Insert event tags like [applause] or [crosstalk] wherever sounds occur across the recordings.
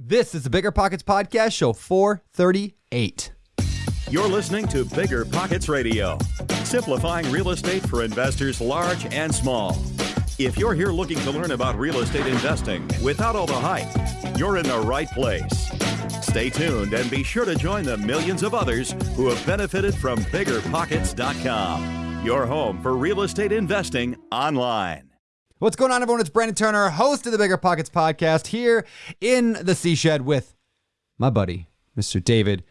This is the Bigger Pockets Podcast, show 438. You're listening to Bigger Pockets Radio, simplifying real estate for investors large and small. If you're here looking to learn about real estate investing without all the hype, you're in the right place. Stay tuned and be sure to join the millions of others who have benefited from biggerpockets.com, your home for real estate investing online. What's going on, everyone? It's Brandon Turner, host of the Bigger Pockets Podcast, here in the Sea Shed with my buddy, Mr. David,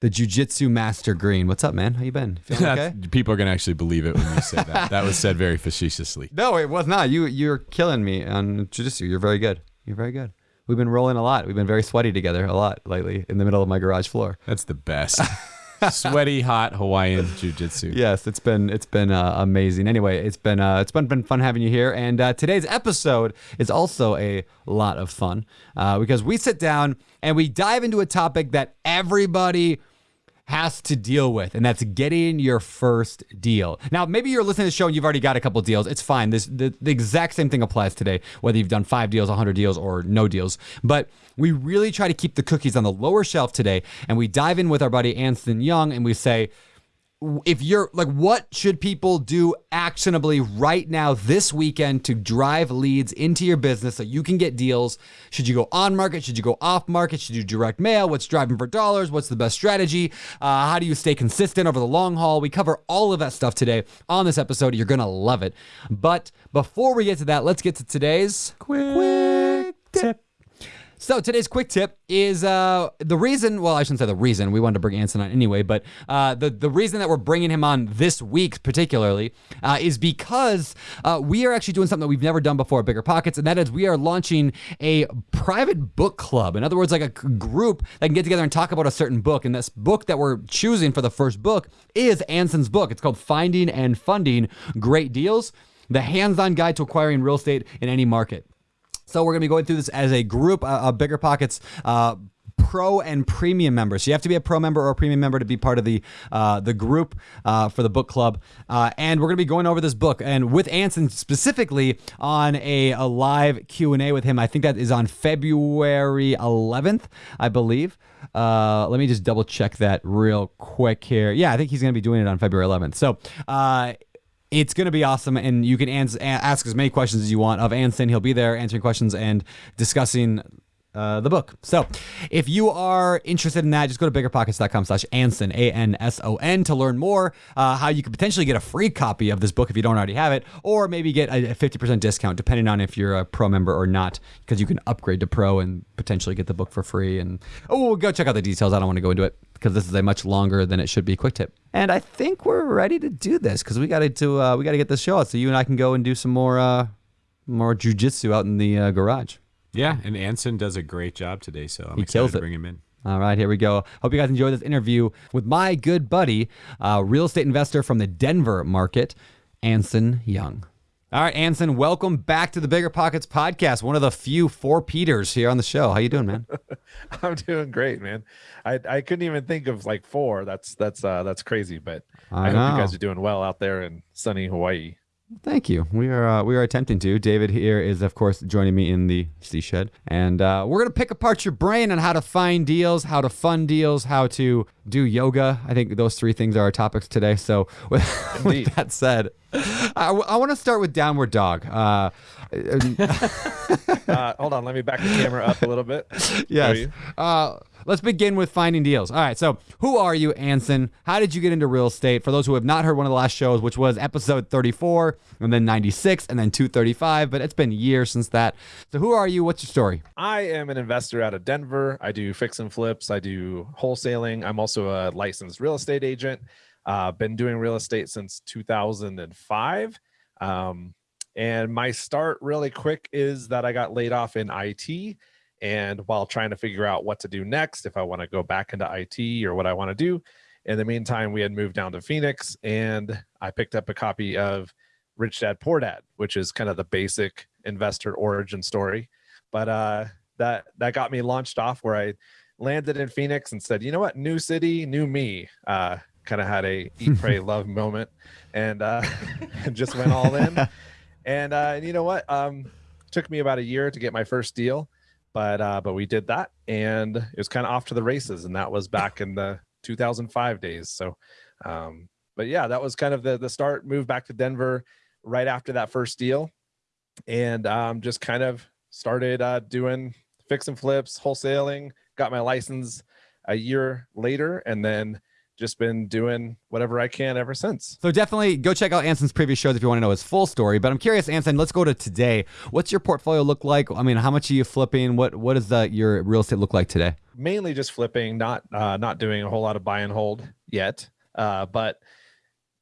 the Jiu-Jitsu Master Greene. What's up, man? How you been? Feeling okay? People are going to actually believe it when you say that. that was said very facetiously. [laughs] No, it was not. You you're killing me on jiu-jitsu. You're very good. You're very good. We've been rolling a lot. We've been very sweaty together a lot lately in the middle of my garage floor. That's the best. [laughs] Sweaty, hot Hawaiian jiu-jitsu. Yes, it's been it's been uh, amazing. Anyway, it's been uh, it's been, been fun having you here, and uh, today's episode is also a lot of fun uh, because we sit down and we dive into a topic that everybody has to deal with, and that's getting your first deal. Now, maybe you're listening to the show and you've already got a couple deals. It's fine. This the, the exact same thing applies today, whether you've done five deals, 100 deals, or no deals. But we really try to keep the cookies on the lower shelf today, and we dive in with our buddy Anson Young, and we say if you're like what should people do actionably right now this weekend to drive leads into your business so you can get deals? Should you go on market? Should you go off market? Should you direct mail? What's driving for dollars? What's the best strategy? Uh, how do you stay consistent over the long haul? We cover all of that stuff today on this episode. You're gonna love it. But before we get to that let's get to today's quick quick tip so today's quick tip is uh, the reason. Well, I shouldn't say the reason. We wanted to bring Anson on anyway, but uh, the the reason that we're bringing him on this week particularly uh, is because uh, we are actually doing something that we've never done before at Bigger Pockets, and that is we are launching a private book club. In other words, like a group that can get together and talk about a certain book. And this book that we're choosing for the first book is Anson's book. It's called Finding and Funding Great Deals: The Hands-On Guide to Acquiring Real Estate in Any Market. So we're going to be going through this as a group, uh, uh, Bigger Pockets. Uh, Pro and premium members. So you have to be a pro member or a premium member to be part of the uh, the group uh, for the book club. Uh, and we're going to be going over this book and with Anson specifically on a, a live Q and A with him. I think that is on February 11th, I believe. Uh, let me just double check that real quick here. Yeah, I think he's going to be doing it on February 11th. So. Uh, it's going to be awesome, and you can ans- ask as many questions as you want of Anson. He'll be there answering questions and discussing uh, the book. So if you are interested in that, just go to biggerpockets.com slash Anson, A-N-S-O-N, to learn more uh, how you could potentially get a free copy of this book if you don't already have it, or maybe get a a 50% discount depending on if you're a pro member or not, because you can upgrade to pro and potentially get the book for free. And oh, we'll go check out the details. I don't want to go into it because this is a much longer than it should be quick tip. And I think we're ready to do this because we got to uh, we got to get this show out so you and I can go and do some more uh, more jujitsu out in the uh, garage. Yeah, and Anson does a great job today, so I'm He excited kills to bring him in. All right, here we go. Hope you guys enjoy this interview with my good buddy, uh, real estate investor from the Denver market, Anson Young. All right, Anson, welcome back to the Bigger Pockets podcast. One of the few four Peters here on the show. How you doing, man? [laughs] I'm doing great, man. I I couldn't even think of like four. That's that's uh that's crazy, but I I, hope you guys are doing well out there in sunny Hawaii. Thank you. We are uh, we are attempting to. David here is of course joining me in the sea shed, and uh, we're gonna pick apart your brain on how to find deals, how to fund deals, how to do yoga. I think those three things are our topics today. So [laughs] with, with that said, I, I want to start with downward dog. Uh, [laughs] Uh, hold on, let me back the camera up a little bit. [laughs] Yes. Let's begin with finding deals. All right. So, who are you, Anson? How did you get into real estate? For those who have not heard one of the last shows, which was episode 34, and then 96, and then 235, but it's been years since that. So, who are you? What's your story? I am an investor out of Denver. I do fix and flips. I do wholesaling. I'm also a licensed real estate agent. Uh, been doing real estate since 2005. Um, and my start really quick is that I got laid off in IT. And while trying to figure out what to do next, if I want to go back into IT or what I want to do, in the meantime, we had moved down to Phoenix and I picked up a copy of Rich Dad Poor Dad, which is kind of the basic investor origin story. But uh, that that got me launched off where I landed in Phoenix and said, you know what, new city, new me. Uh, kind of had a eat, [laughs] pray, love moment, and uh, [laughs] just went all in. [laughs] And uh, and you know what, um, took me about a year to get my first deal, but uh, but we did that, and it was kind of off to the races, and that was back in the 2005 days. So, um, but yeah, that was kind of the the start. Moved back to Denver right after that first deal, and um, just kind of started uh, doing fix and flips, wholesaling. Got my license a year later, and then just been doing whatever I can ever since. So definitely go check out Anson's previous shows if you want to know his full story. But I'm curious, Anson, let's go to today. What's your portfolio look like? I mean, how much are you flipping? What what does the, your real estate look like today? Mainly just flipping, not uh, not doing a whole lot of buy and hold yet. Uh, but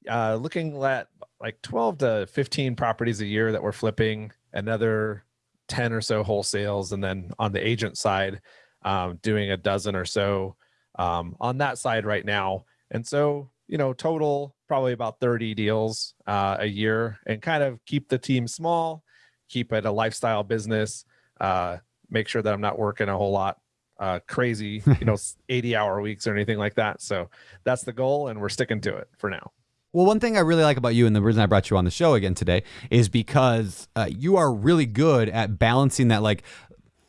uh, looking at like 12 to 15 properties a year that we're flipping, another 10 or so wholesales, and then on the agent side, um, doing a dozen or so um, on that side right now. And so, you know, total probably about 30 deals uh, a year and kind of keep the team small, keep it a lifestyle business, uh, make sure that I'm not working a whole lot uh, crazy, [laughs] you know, 80 hour weeks or anything like that. So that's the goal and we're sticking to it for now. Well, one thing I really like about you, and the reason I brought you on the show again today, is because uh, you are really good at balancing that like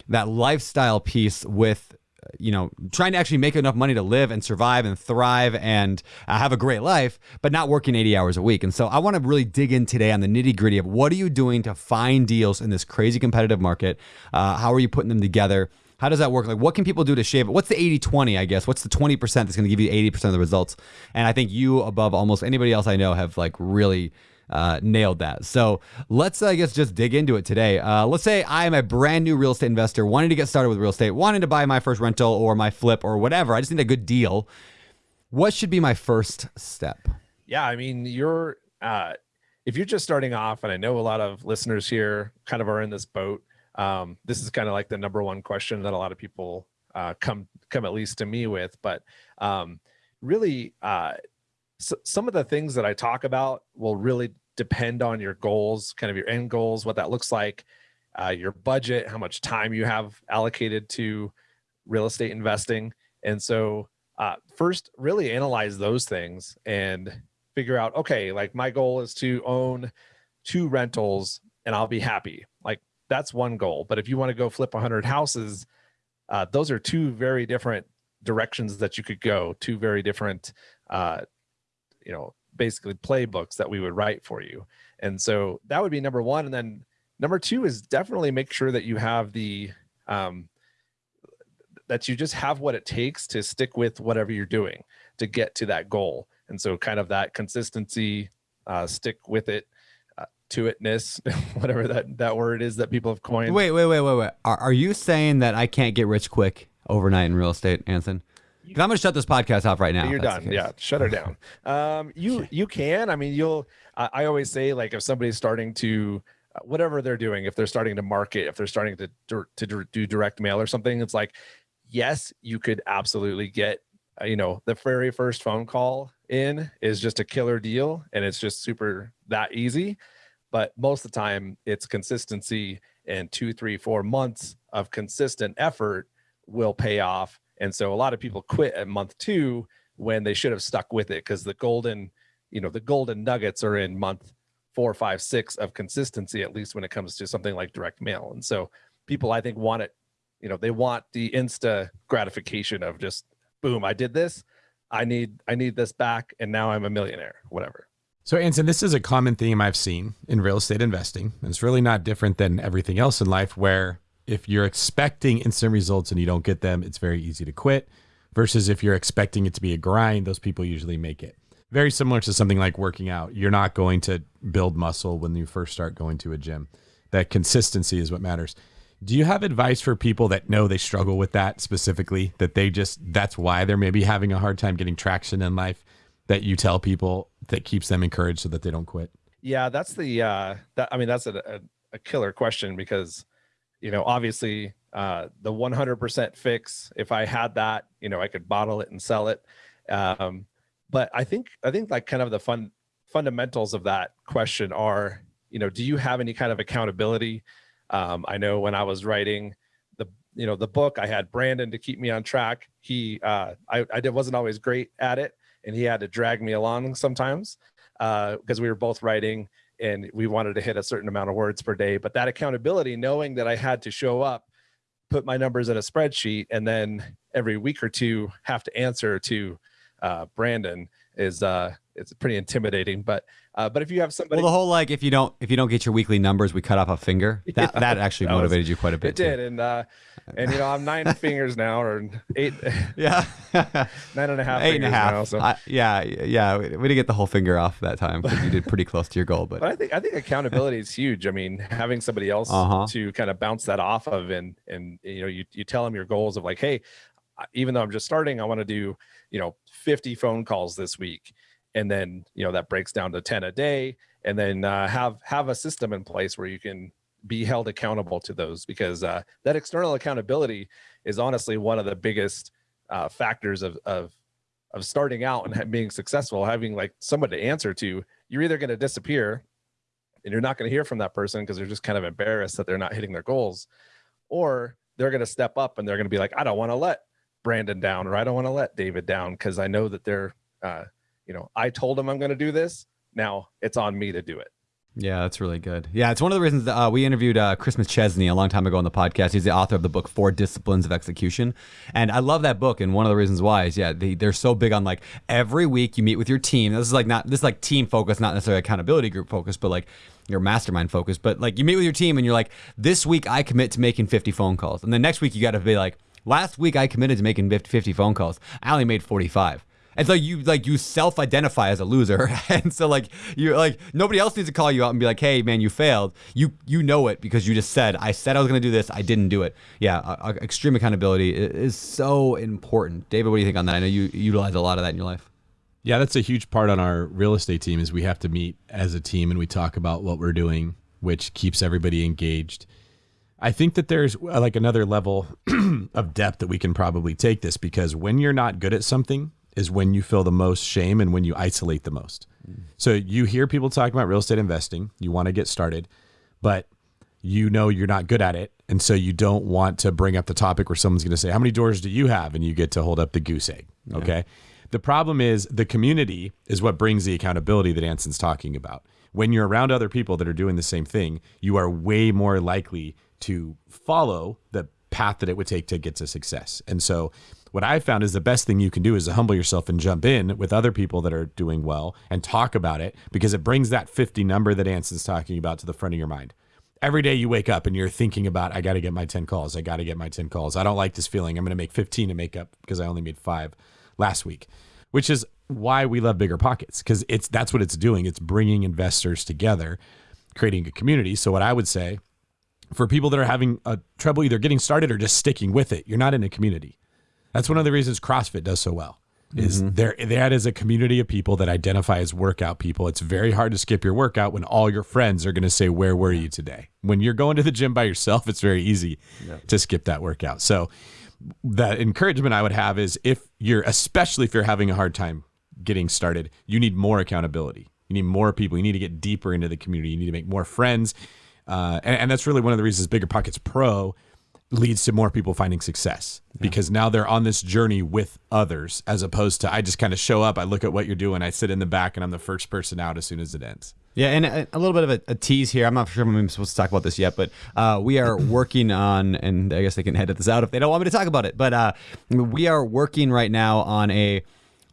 that lifestyle piece with you know, trying to actually make enough money to live and survive and thrive and uh, have a great life, but not working 80 hours a week. And so I want to really dig in today on the nitty gritty of what are you doing to find deals in this crazy competitive market? Uh, how are you putting them together? How does that work? Like, what can people do to shave it? What's the 80 20, I guess? What's the 20% that's going to give you 80% of the results? And I think you, above almost anybody else I know, have like really uh, nailed that. So let's, I guess, just dig into it today. Uh, let's say I am a brand new real estate investor wanting to get started with real estate, wanting to buy my first rental or my flip or whatever. I just need a good deal. What should be my first step? Yeah, I mean, you're uh, if you're just starting off, and I know a lot of listeners here kind of are in this boat. Um, this is kind of like the number one question that a lot of people uh, come come at least to me with. But um, really, uh, so some of the things that I talk about will really depend on your goals, kind of your end goals, what that looks like, uh, your budget, how much time you have allocated to real estate investing. And so, uh, first, really analyze those things and figure out okay, like my goal is to own two rentals and I'll be happy. Like that's one goal. But if you want to go flip 100 houses, uh, those are two very different directions that you could go, two very different, uh, you know, basically playbooks that we would write for you. And so that would be number one. And then number two is definitely make sure that you have the, um, that you just have what it takes to stick with whatever you're doing to get to that goal. And so kind of that consistency, uh, stick with it, uh, to itness, [laughs] whatever that, that word is that people have coined. Wait, wait, wait, wait, wait. Are, are you saying that I can't get rich quick overnight in real estate, Anson? I'm going to shut this podcast off right now. You're done. Yeah, shut her down. Um, you [laughs] you can. I mean, you'll. I, I always say like if somebody's starting to uh, whatever they're doing, if they're starting to market, if they're starting to to do direct mail or something, it's like yes, you could absolutely get uh, you know the very first phone call in is just a killer deal, and it's just super that easy. But most of the time, it's consistency and two, three, four months of consistent effort will pay off and so a lot of people quit at month two when they should have stuck with it because the golden, you know, the golden nuggets are in month four, five, six of consistency, at least when it comes to something like direct mail. And so people, I think, want it, you know, they want the insta gratification of just boom, I did this. I need I need this back and now I'm a millionaire, whatever. So Anson, this is a common theme I've seen in real estate investing. And it's really not different than everything else in life where if you're expecting instant results and you don't get them, it's very easy to quit. Versus if you're expecting it to be a grind, those people usually make it. Very similar to something like working out. You're not going to build muscle when you first start going to a gym. That consistency is what matters. Do you have advice for people that know they struggle with that specifically? That they just, that's why they're maybe having a hard time getting traction in life that you tell people that keeps them encouraged so that they don't quit? Yeah, that's the, uh, that, I mean, that's a, a, a killer question because you know, obviously uh, the 100% fix, if I had that, you know, I could bottle it and sell it. Um, but I think, I think like kind of the fun fundamentals of that question are, you know, do you have any kind of accountability? Um, I know when I was writing the, you know, the book, I had Brandon to keep me on track. He, uh, I, I wasn't always great at it and he had to drag me along sometimes because uh, we were both writing and we wanted to hit a certain amount of words per day. But that accountability, knowing that I had to show up put my numbers in a spreadsheet and then every week or two have to answer to uh, Brandon is uh, it's pretty intimidating. But uh, but if you have somebody, Well, the whole like if you don't if you don't get your weekly numbers, we cut off a finger. [laughs] That Yeah, that actually that was- motivated you quite a bit. it too. did, and uh, and you know I'm nine [laughs] fingers now or eight [laughs] Yeah. nine and a half Eight and a half. now. So. I- yeah, yeah. We we didn't get the whole finger off that time because you did pretty close to your goal. But But I think I think accountability is huge. I mean, having somebody else Uh-huh. to kind of bounce that off of, and and you know, you you tell them your goals of like, hey, even though I'm just starting, I want to do you know 50 phone calls this week, and then you know that breaks down to 10 a day, and then uh, have have a system in place where you can be held accountable to those because uh, that external accountability is honestly one of the biggest uh, factors of of of starting out and being successful having like someone to answer to. You're either going to disappear and you're not going to hear from that person because they're just kind of embarrassed that they're not hitting their goals or they're going to step up and they're going to be like i don't want to let brandon down or i don't want to let david down because i know that they're uh, you know i told them i'm going to do this now it's on me to do it Yeah, that's really good. Yeah, it's one of the reasons that, uh, we interviewed uh, Chris McChesney a long time ago on the podcast. He's the author of the book Four Disciplines of Execution, and I love that book. And one of the reasons why is yeah, they, they're so big on like every week you meet with your team. This is like not this is like team focus, not necessarily accountability group focus, but like your mastermind focus. But like you meet with your team and you're like, this week I commit to making 50 phone calls, and then next week you got to be like, last week I committed to making 50 phone calls. I only made 45. And so you like you self-identify as a loser, [laughs] and so like you're like nobody else needs to call you out and be like, "Hey, man, you failed." You you know it because you just said, "I said I was going to do this, I didn't do it." Yeah, uh, uh, extreme accountability is so important. David, what do you think on that? I know you utilize a lot of that in your life. Yeah, that's a huge part on our real estate team is we have to meet as a team and we talk about what we're doing, which keeps everybody engaged. I think that there's uh, like another level [clears throat] of depth that we can probably take this because when you're not good at something is when you feel the most shame and when you isolate the most. So you hear people talking about real estate investing, you want to get started, but you know you're not good at it. And so you don't want to bring up the topic where someone's going to say, How many doors do you have? And you get to hold up the goose egg. Okay. The problem is the community is what brings the accountability that Anson's talking about. When you're around other people that are doing the same thing, you are way more likely to follow the path that it would take to get to success. And so what I've found is the best thing you can do is to humble yourself and jump in with other people that are doing well and talk about it because it brings that 50 number that Anson's talking about to the front of your mind. Every day you wake up and you're thinking about i got to get my 10 calls. I got to get my 10 calls. I don't like this feeling. I'm going to make 15 to make up because i only made five last week which is why we love bigger pockets because it's that's what it's doing. It's bringing investors together creating a community. So what i would say for people that are having a trouble either getting started or just sticking with it you're not in a community that's one of the reasons CrossFit does so well. Is mm-hmm. there that is a community of people that identify as workout people. It's very hard to skip your workout when all your friends are going to say, "Where were you today?" When you're going to the gym by yourself, it's very easy to skip that workout. So, that encouragement I would have is if you're, especially if you're having a hard time getting started, you need more accountability. You need more people. You need to get deeper into the community. You need to make more friends, uh, and, and that's really one of the reasons Bigger Pockets Pro leads to more people finding success because now they're on this journey with others as opposed to I just kind of show up, I look at what you're doing, I sit in the back, and I'm the first person out as soon as it ends. Yeah, and a, a little bit of a, a tease here. I'm not sure if I'm supposed to talk about this yet, but uh, we are [clears throat] working on, and I guess they can edit this out if they don't want me to talk about it. But uh, we are working right now on a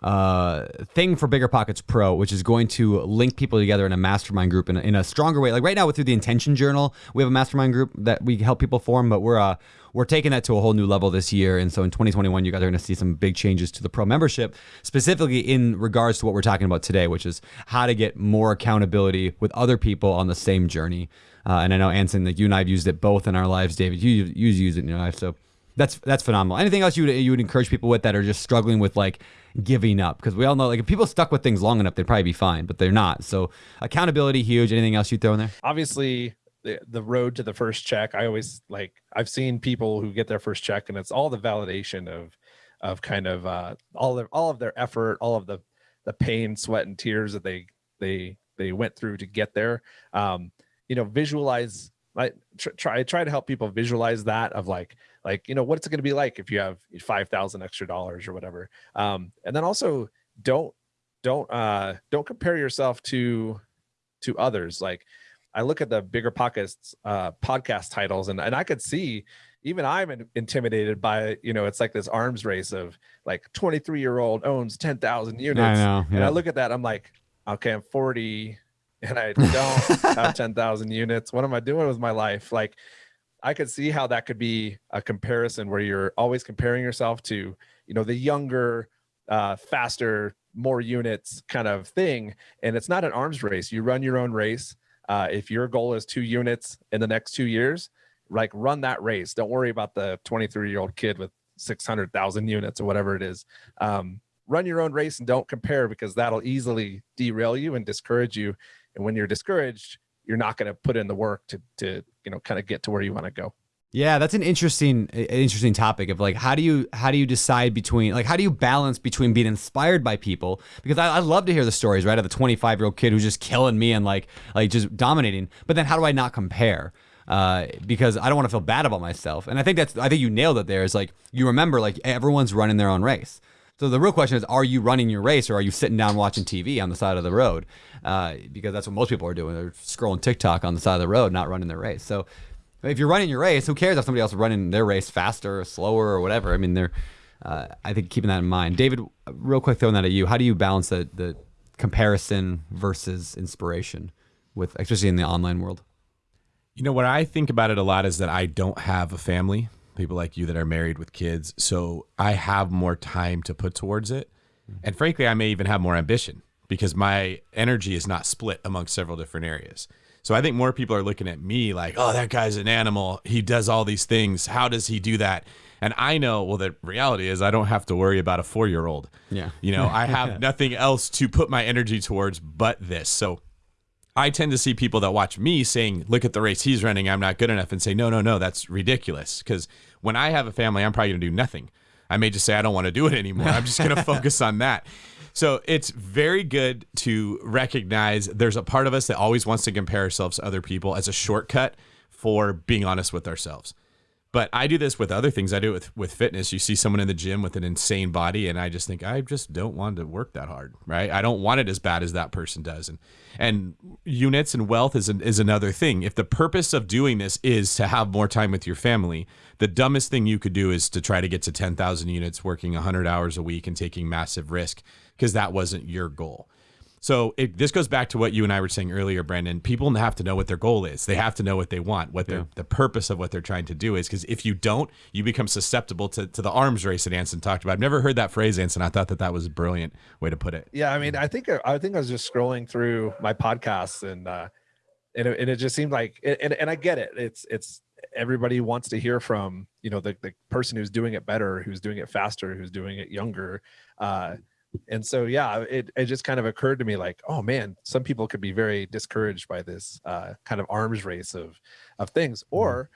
uh, thing for Bigger Pockets Pro, which is going to link people together in a mastermind group in a, in a stronger way. Like right now, through the Intention Journal, we have a mastermind group that we help people form, but we're uh, we're taking that to a whole new level this year. And so in 2021, you guys are going to see some big changes to the pro membership, specifically in regards to what we're talking about today, which is how to get more accountability with other people on the same journey. Uh, and I know Anson, like you and I have used it both in our lives. David, you you use it in your life, so that's that's phenomenal. Anything else you would you would encourage people with that are just struggling with like giving up? Because we all know like if people stuck with things long enough, they'd probably be fine, but they're not. So accountability huge. Anything else you throw in there? obviously the, the road to the first check i always like i've seen people who get their first check and it's all the validation of of kind of uh all of all of their effort all of the the pain sweat and tears that they they they went through to get there um you know visualize I tr- try try to help people visualize that of like like you know what's it going to be like if you have 5000 extra dollars or whatever um and then also don't don't uh don't compare yourself to to others like I look at the bigger pockets uh, podcast titles, and and I could see, even I'm in- intimidated by, you know, it's like this arms race of like 23 year old owns 10,000 units. I know. And. I look at that, I'm like, okay, I'm 40 and I [laughs] don't have 10,000 units. What am I doing with my life? Like, I could see how that could be a comparison where you're always comparing yourself to, you know, the younger, uh, faster, more units kind of thing. And it's not an arms race. You run your own race. Uh, if your goal is two units in the next two years, like run that race. Don't worry about the 23 year old kid with 600,000 units or whatever it is. Um, run your own race and don't compare because that'll easily derail you and discourage you. And when you're discouraged, you're not going to put in the work to, to, you know, kind of get to where you want to go. Yeah, that's an interesting an interesting topic of like how do you how do you decide between like how do you balance between being inspired by people? Because I, I love to hear the stories right of the 25 year old kid who's just killing me and like like just dominating. But then how do I not compare? Uh, because I don't want to feel bad about myself. And I think that's I think you nailed it there is like you remember like everyone's running their own race so the real question is, are you running your race or are you sitting down watching TV on the side of the road? Uh, because that's what most people are doing. They're scrolling TikTok on the side of the road, not running their race. So if you're running your race, who cares if somebody else is running their race faster or slower or whatever? I mean, they're. Uh, I think keeping that in mind. David, real quick throwing that at you. How do you balance the the comparison versus inspiration with, especially in the online world? You know, what I think about it a lot is that I don't have a family, people like you that are married with kids. So I have more time to put towards it. And frankly, I may even have more ambition because my energy is not split among several different areas. So I think more people are looking at me like, oh, that guy's an animal. He does all these things. How does he do that? And I know, well, the reality is I don't have to worry about a four year old. Yeah. You know, I have [laughs] nothing else to put my energy towards but this. So I tend to see people that watch me saying, look at the race he's running. I'm not good enough and say, no, no, no, that's ridiculous. Because when I have a family, I'm probably going to do nothing. I may just say, I don't want to do it anymore. I'm just going [laughs] to focus on that. So it's very good to recognize there's a part of us that always wants to compare ourselves to other people as a shortcut for being honest with ourselves. But I do this with other things. I do it with, with fitness. You see someone in the gym with an insane body, and I just think I just don't want to work that hard, right? I don't want it as bad as that person does. And and units and wealth is an, is another thing. If the purpose of doing this is to have more time with your family, the dumbest thing you could do is to try to get to ten thousand units, working hundred hours a week, and taking massive risk because that wasn't your goal. So it, this goes back to what you and I were saying earlier, Brandon. People have to know what their goal is. They have to know what they want, what their the purpose of what they're trying to do is. Because if you don't, you become susceptible to, to the arms race that Anson talked about. I've never heard that phrase, Anson. I thought that that was a brilliant way to put it. Yeah, I mean, I think I think I was just scrolling through my podcasts and uh, and it, and it just seemed like and and I get it. It's it's everybody wants to hear from you know the the person who's doing it better, who's doing it faster, who's doing it younger. Uh, and so yeah, it it just kind of occurred to me like, oh man, some people could be very discouraged by this uh, kind of arms race of of things, or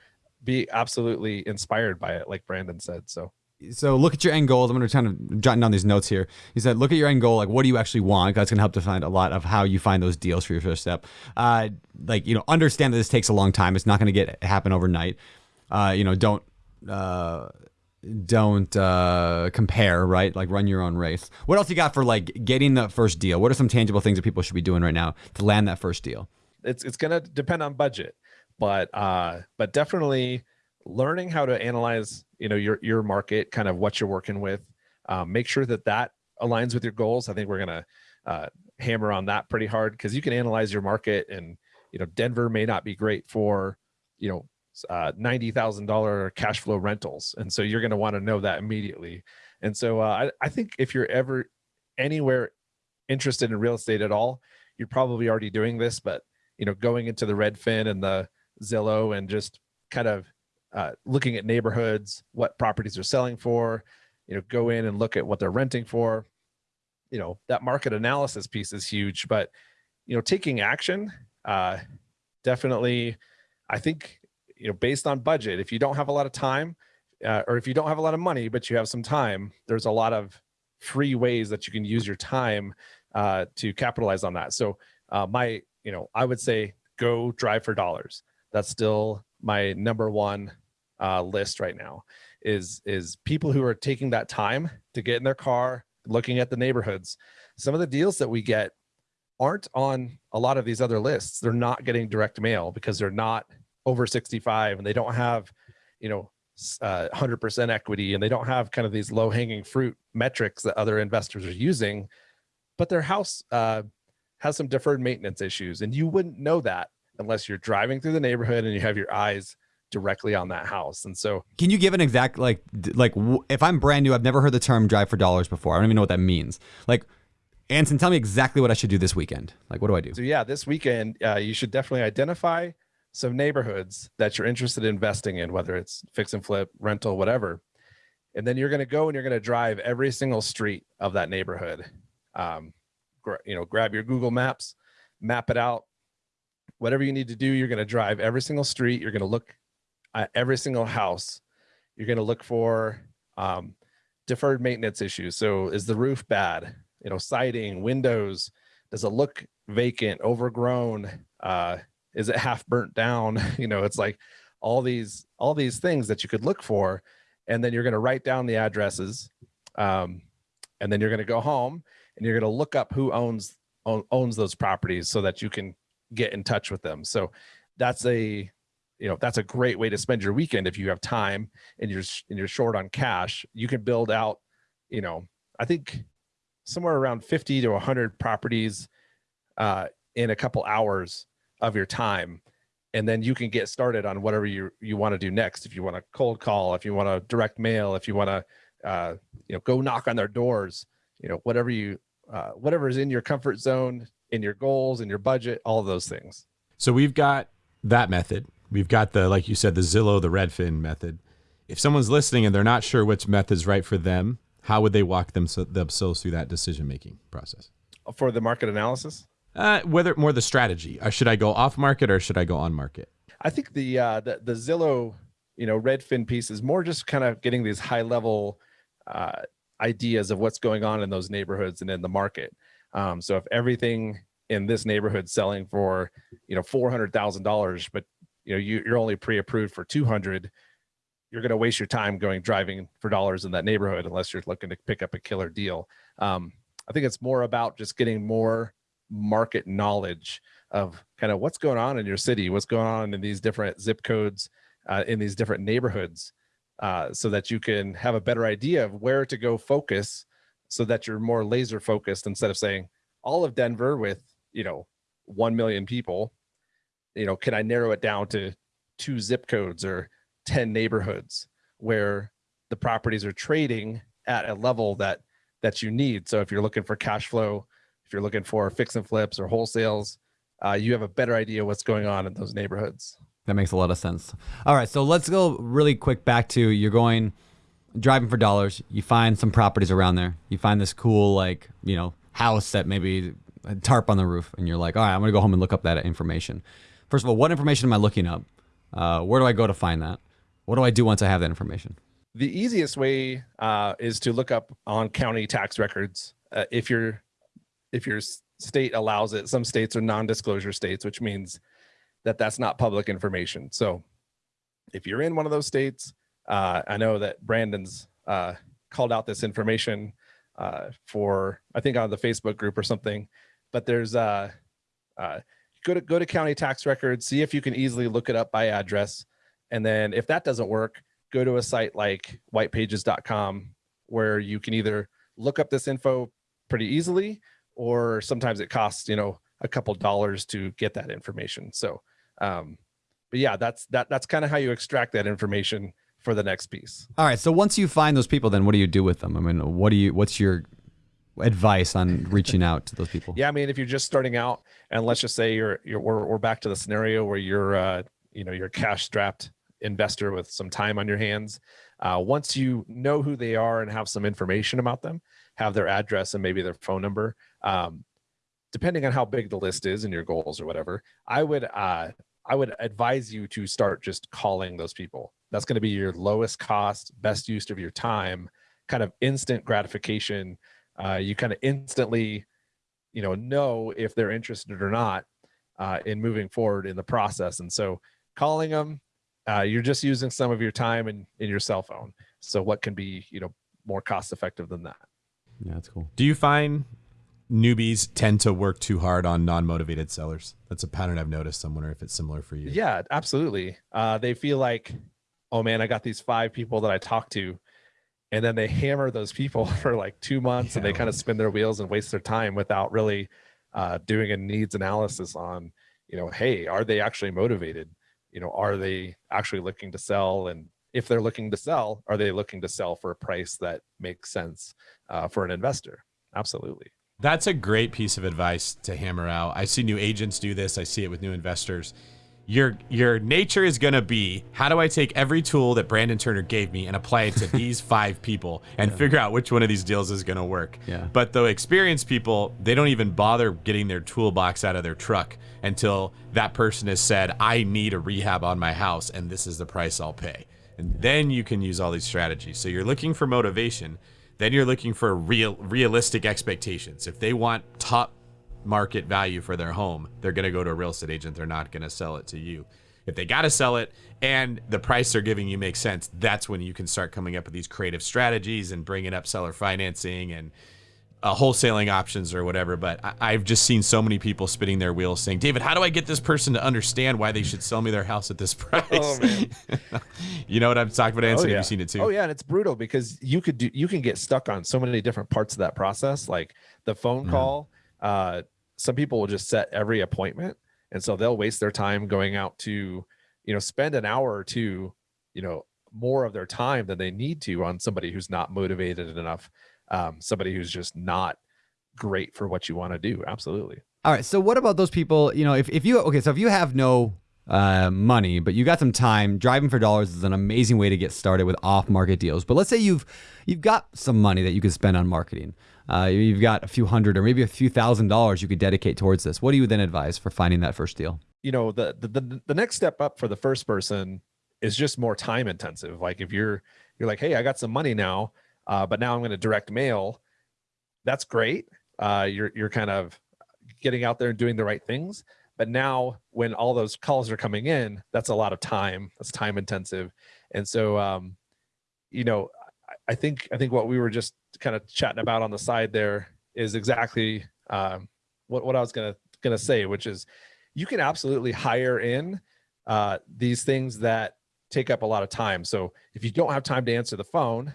be absolutely inspired by it, like Brandon said. So so look at your end goals. I'm going to kind of jotting down these notes here. He said, look at your end goal. Like, what do you actually want? That's going to help define a lot of how you find those deals for your first step. Uh, like, you know, understand that this takes a long time. It's not going to get happen overnight. Uh, you know, don't uh, don't uh, compare. Right, like run your own race. What else you got for like getting the first deal? What are some tangible things that people should be doing right now to land that first deal? it's it's gonna depend on budget, but uh, but definitely learning how to analyze you know your your market, kind of what you're working with. Um, make sure that that aligns with your goals. I think we're gonna uh, hammer on that pretty hard because you can analyze your market, and you know Denver may not be great for you know uh, ninety thousand dollar cash flow rentals, and so you're going to want to know that immediately. And so uh, I, I think if you're ever anywhere interested in real estate at all, you're probably already doing this. But you know, going into the Redfin and the Zillow and just kind of uh, looking at neighborhoods, what properties are selling for, you know, go in and look at what they're renting for. You know, that market analysis piece is huge, but you know, taking action, uh, definitely, I think, you know, based on budget, if you don't have a lot of time, uh, or if you don't have a lot of money, but you have some time, there's a lot of free ways that you can use your time uh, to capitalize on that. So uh, my, you know, I would say go drive for dollars. That's still my number one uh, list right now. Is is people who are taking that time to get in their car, looking at the neighborhoods. Some of the deals that we get aren't on a lot of these other lists. They're not getting direct mail because they're not over 65 and they don't have, you know, uh, 100% equity and they don't have kind of these low hanging fruit metrics that other investors are using, but their house uh, has some deferred maintenance issues. And you wouldn't know that unless you're driving through the neighborhood and you have your eyes directly on that house. And so, can you give an exact like like if I'm brand new, I've never heard the term drive for dollars before. I don't even know what that means. Like, Anson, tell me exactly what I should do this weekend. Like, what do I do? So yeah, this weekend uh, you should definitely identify some neighborhoods that you're interested in investing in, whether it's fix and flip, rental, whatever. And then you're going to go and you're going to drive every single street of that neighborhood. Um, you know, grab your Google Maps, map it out. Whatever you need to do, you're going to drive every single street. You're going to look at every single house. You're going to look for um, deferred maintenance issues. So is the roof bad? You know, siding, windows. Does it look vacant, overgrown? Uh, is it half burnt down? [laughs] You know it's like all these all these things that you could look for and then you're going to write down the addresses um, and then you're going to go home and you're going to look up who owns own, owns those properties so that you can get in touch with them. So that's a you know that's a great way to spend your weekend if you have time and you're and you're short on cash. You can build out you know i think somewhere around 50 to 100 properties uh, in a couple hours of your time and then you can get started on whatever you you want to do next. If you want to cold call if you want to direct mail if you want to uh, you know go knock on their doors you know whatever you uh, whatever is in your comfort zone in your goals in your budget all of those things. So we've got that method. We've got the like you said the zillow the redfin method. If someone's listening and they're not sure which method's right for them how would they walk them, so themselves through that decision making process? For the market analysis uh, whether more the strategy. Uh, should I go off market or should I go on market? I think the uh, the the Zillow, you know, Redfin piece is more just kind of getting these high level uh, ideas of what's going on in those neighborhoods and in the market. Um, so if everything in this neighborhood selling for you know four hundred thousand dollars, but you know you, you're only pre-approved for two hundred, you're going to waste your time going driving for dollars in that neighborhood unless you're looking to pick up a killer deal. Um, I think it's more about just getting more market knowledge of kind of what's going on in your city, what's going on in these different zip codes, uh, in these different neighborhoods, uh, so that you can have a better idea of where to go focus so that you're more laser focused instead of saying all of Denver with, you know, 1 million people, you know, can I narrow it down to two zip codes or 10 neighborhoods where the properties are trading at a level that that you need. So if you're looking for cash flow if you're looking for fix and flips or wholesales, uh, you have a better idea what's going on in those neighborhoods. That makes a lot of sense. All right, so let's go really quick back to you're going driving for dollars. You find some properties around there. You find this cool like you know house that maybe a tarp on the roof, and you're like, all right, I'm gonna go home and look up that information. First of all, what information am I looking up? Uh, where do I go to find that? What do I do once I have that information? The easiest way uh, is to look up on county tax records. Uh, if you're if your state allows it. Some states are non-disclosure states, which means that that's not public information. So if you're in one of those states, uh, I know that Brandon's uh, called out this information uh, for, I think on the Facebook group or something, but there's uh, uh, go to go to county tax records, see if you can easily look it up by address. And then if that doesn't work, go to a site like whitepages.com where you can either look up this info pretty easily or sometimes it costs you know a couple dollars to get that information. So um but yeah that's that that's kind of how you extract that information for the next piece. All right so once you find those people then what do you do with them? I mean what do you what's your advice on [laughs] reaching out to those people? Yeah i mean if you're just starting out and let's just say you're you're we're, we're back to the scenario where you're uh you know you're cash strapped investor with some time on your hands uh, once you know who they are and have some information about them have their address and maybe their phone number. Um, depending on how big the list is and your goals or whatever, I would uh, I would advise you to start just calling those people. That's going to be your lowest cost, best use of your time, kind of instant gratification. Uh, you kind of instantly, you know, know if they're interested or not uh, in moving forward in the process. And so, calling them, uh, you're just using some of your time in in your cell phone. So, what can be, you know, more cost effective than that? Yeah, that's cool. Do you find newbies tend to work too hard on non-motivated sellers? That's a pattern I've noticed. I'm wondering if it's similar for you. Yeah, absolutely. Uh, they feel like, oh man, I got these five people that I talked to. And then they hammer those people [laughs] for like two months and they kind of spin their wheels and waste their time without really uh, doing a needs analysis on, you know, hey, are they actually motivated? You know, are they actually looking to sell? And if they're looking to sell, are they looking to sell for a price that makes sense uh, for an investor? Absolutely. That's a great piece of advice to hammer out. I see new agents do this. I see it with new investors. Your your nature is going to be how do I take every tool that Brandon Turner gave me and apply it to [laughs] these five people and figure out which one of these deals is going to work. Yeah. But the experienced people, they don't even bother getting their toolbox out of their truck until that person has said, "I need a rehab on my house and this is the price I'll pay." And then you can use all these strategies. So you're looking for motivation then you're looking for real realistic expectations. If they want top market value for their home, they're going to go to a real estate agent. They're not going to sell it to you. If they got to sell it and the price they're giving you makes sense, that's when you can start coming up with these creative strategies and bringing up seller financing and uh, wholesaling options or whatever. But I, I've just seen so many people spinning their wheels saying, David, how do I get this person to understand why they should sell me their house at this [laughs] price? Oh, man. [laughs] you know what I'm talking about, Anson? yeah. Have you seen it too? Oh yeah, and it's brutal because you could do you can get stuck on so many different parts of that process, like the phone Mhm. call. Uh, some people will just set every appointment, and so they'll waste their time going out to, you know, spend an hour or two, you know, more of their time than they need to on somebody who's not motivated enough, um, somebody who's just not great for what you want to do. Absolutely. All right. So what about those people? You know, if, if you okay, so if you have no uh, money, but you got some time, driving for dollars is an amazing way to get started with off-market deals. But let's say you've you've got some money that you could spend on marketing. Uh, you've got a few hundred or maybe a few thousand dollars you could dedicate towards this. What do you then advise for finding that first deal? you know the, the the the next step up for the first person is just more time intensive like if you're you're like hey i got some money now uh, but now i'm going to direct mail. That's great. Uh, you're you're kind of getting out there and doing the right things. But now when all those calls are coming in that's a lot of time. That's time intensive. And so um you know I- think i think what we were just kind of chatting about on the side there is exactly um what, what i was gonna gonna say which is you can absolutely hire in uh, these things that take up a lot of time. So if you don't have time to answer the phone,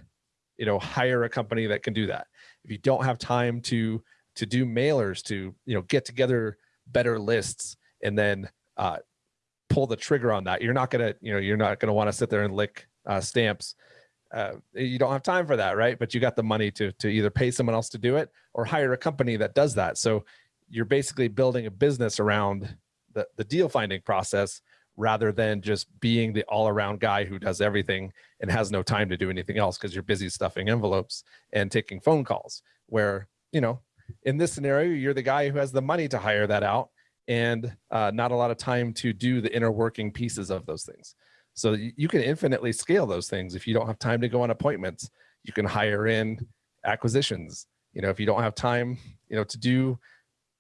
you know, hire a company that can do that. If you don't have time to to do mailers, to you know, get together better lists and then uh, pull the trigger on that, you're not gonna, you know, you're not gonna want to sit there and lick uh, stamps. Uh, you don't have time for that, right? But you got the money to to either pay someone else to do it or hire a company that does that. So you're basically building a business around the, the deal finding process rather than just being the all around guy who does everything and has no time to do anything else because you're busy stuffing envelopes and taking phone calls. Where, you know, in this scenario, you're the guy who has the money to hire that out and uh, not a lot of time to do the inner working pieces of those things. So you you can infinitely scale those things. If you don't have time to go on appointments, you can hire in acquisitions. You know, if you don't have time, you know, to do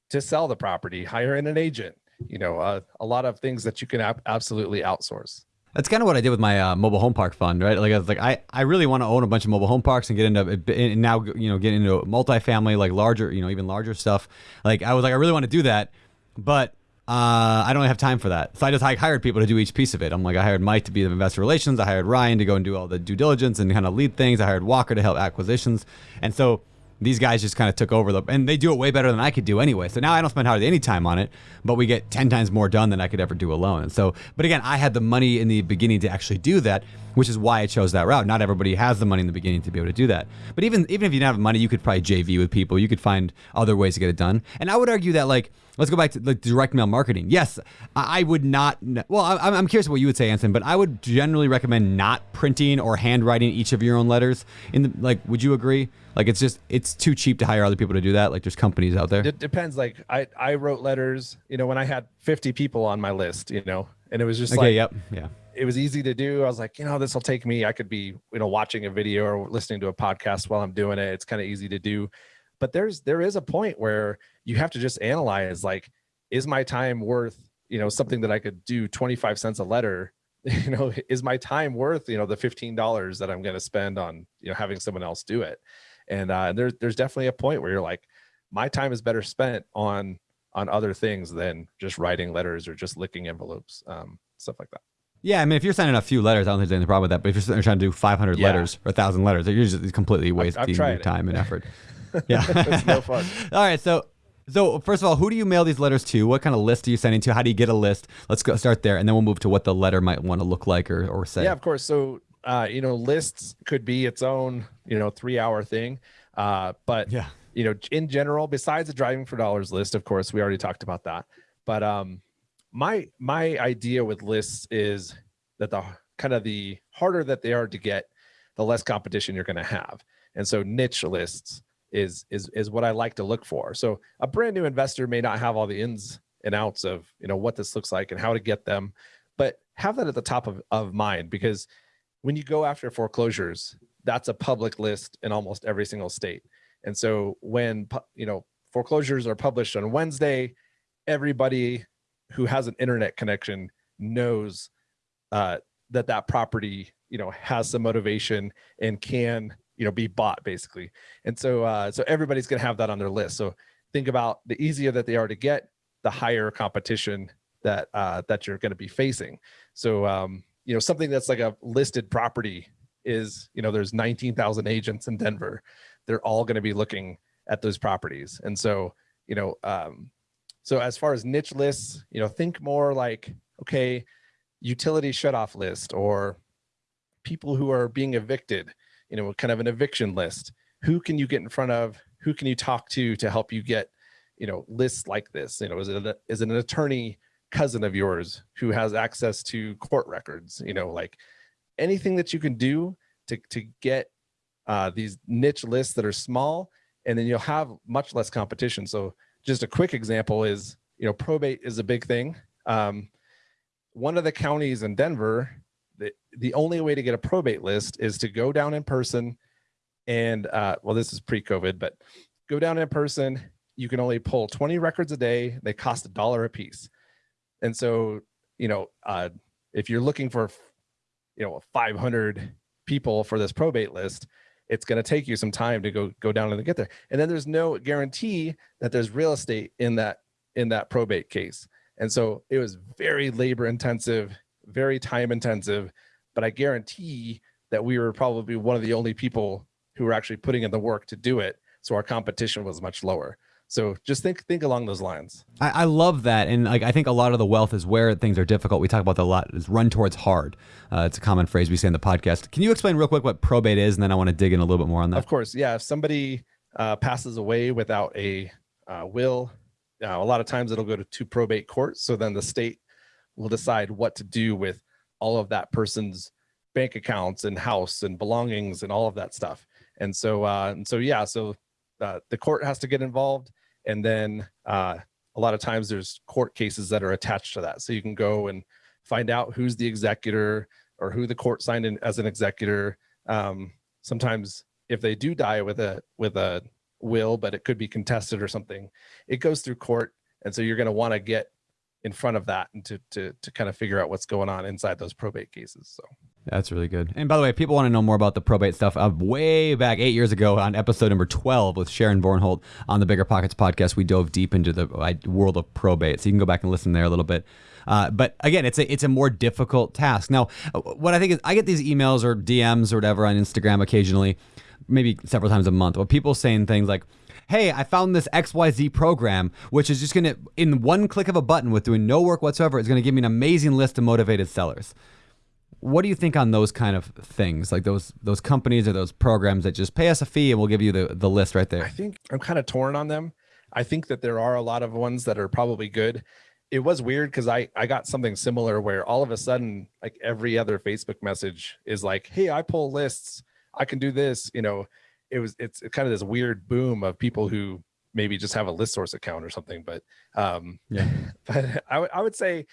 to sell the property, hire in an agent. You know, uh, a lot of things that you can ab- absolutely outsource. That's kind of what I did with my uh, mobile home park fund, right? Like I was like, I, I really want to own a bunch of mobile home parks and get into and now you know get into multifamily, like larger, you know, even larger stuff. Like I was like, I really want to do that, but uh, I don't have time for that. So I just hired people to do each piece of it. I'm like, I hired Mike to be the investor relations. I hired Ryan to go and do all the due diligence and kind of lead things. I hired Walker to help acquisitions, and so these guys just kind of took over the and they do it way better than I could do anyway. So now I don't spend hardly any time on it, but we get 10 times more done than I could ever do alone. And so, but again, I had the money in the beginning to actually do that, which is why I chose that route. Not everybody has the money in the beginning to be able to do that. But even even if you don't have money, you could probably JV with people. You could find other ways to get it done. And I would argue that like let's go back to like direct mail marketing. Yes, I I would not. Well, I- I'm curious what you would say, Anson, but I would generally recommend not printing or handwriting each of your own letters. In the like, would you agree? Like, it's just it's too cheap to hire other people to do that. Like, there's companies out there. It depends. Like I, I wrote letters, you know, when I had 50 people on my list, you know, and it was just Okay. like, yep. Yeah. it was easy to do. I was like, you know, this will take me. I could be, you know, watching a video or listening to a podcast while I'm doing it. It's kind of easy to do. But there's there is a point where you have to just analyze like, is my time worth, you know, something that I could do 25 cents a letter? [laughs] You know, is my time worth, you know, the $15 that I'm going to spend on, you know, having someone else do it? And uh, there's there's definitely a point where you're like, my time is better spent on on other things than just writing letters or just licking envelopes, um, stuff like that. Yeah, I mean, if you're sending a few letters, I don't think there's any problem with that. But if you're trying to do 500 Yeah. letters or 1,000 letters, you're just completely wasting your time and effort. [laughs] [laughs] Yeah. It's no fun. [laughs] All right, so so first of all, who do you mail these letters to? What kind of list are you sending to? How do you get a list? Let's go start there, and then we'll move to what the letter might want to look like or, or say. Yeah, of course. So, uh, you know, lists could be its own, you know, three hour thing. Uh, but, Yeah. you know, in general, besides the driving for dollars list, of course, we already talked about that. But um, my my idea with lists is that the kind of the harder that they are to get, the less competition you're going to have. And so niche lists is is is what I like to look for. So a brand new investor may not have all the ins and outs of you know what this looks like and how to get them, but have that at the top of, of mind because when you go after foreclosures, that's a public list in almost every single state. And so when you know foreclosures are published on Wednesday, everybody who has an internet connection knows uh, that that property you know has some motivation and can you know be bought basically. And so uh, so everybody's going to have that on their list. So think about the easier that they are to get, the higher competition that uh, that you're going to be facing. So um, you know something that's like a listed property is you know there's 19,000 agents in Denver. They're all going to be looking at those properties, and so you know um, so as far as niche lists, you know think more like okay, utility shutoff list or people who are being evicted. You know, kind of an eviction list. Who can you get in front of? Who can you talk to to help you get you know lists like this? You know, is it a, is it an attorney cousin of yours who has access to court records you know like anything that you can do to to get uh, these niche lists that are small and then you'll have much less competition so just a quick example is you know probate is a big thing um, one of the counties in denver the, the only way to get a probate list is to go down in person and uh, well this is pre-covid but go down in person you can only pull 20 records a day they cost a dollar a piece and so, you know, uh, if you're looking for, you know, 500 people for this probate list, it's going to take you some time to go go down and get there. And then there's no guarantee that there's real estate in that in that probate case. And so it was very labor intensive, very time intensive, but I guarantee that we were probably one of the only people who were actually putting in the work to do it. So our competition was much lower. So just think think along those lines. I, I love that, and like I think a lot of the wealth is where things are difficult. We talk about that a lot. Is run towards hard. Uh, it's a common phrase we say in the podcast. Can you explain real quick what probate is, and then I want to dig in a little bit more on that. Of course, yeah. If somebody uh, passes away without a uh, will, uh, a lot of times it'll go to, to probate court. So then the state will decide what to do with all of that person's bank accounts and house and belongings and all of that stuff. And so, uh, and so yeah, so uh, the court has to get involved, and then uh, a lot of times there's court cases that are attached to that. So you can go and find out who's the executor or who the court signed in as an executor. Um, sometimes if they do die with a with a will, but it could be contested or something, it goes through court, and so you're going to want to get in front of that and to to to kind of figure out what's going on inside those probate cases. So That's really good. And by the way, people want to know more about the probate stuff, uh, way back eight years ago on episode number 12 with Sharon Vornholt on the Bigger Pockets podcast, we dove deep into the world of probate. So you can go back and listen there a little bit. Uh, but again, it's a it's a more difficult task. Now, uh, what I think is I get these emails or DMs or whatever on Instagram occasionally, maybe several times a month, with people saying things like, hey, I found this XYZ program, which is just going to, in one click of a button with doing no work whatsoever, is going to give me an amazing list of motivated sellers. What do you think on those kind of things, like those those companies or those programs that just pay us a fee and we'll give you the, the list right there? I think I'm kind of torn on them. I think that there are a lot of ones that are probably good. It was weird because I I got something similar where all of a sudden like every other Facebook message is like, hey, I pull lists, I can do this. You know, it was it's kind of this weird boom of people who maybe just have a list source account or something. But um, Yeah. [laughs] but I would I would say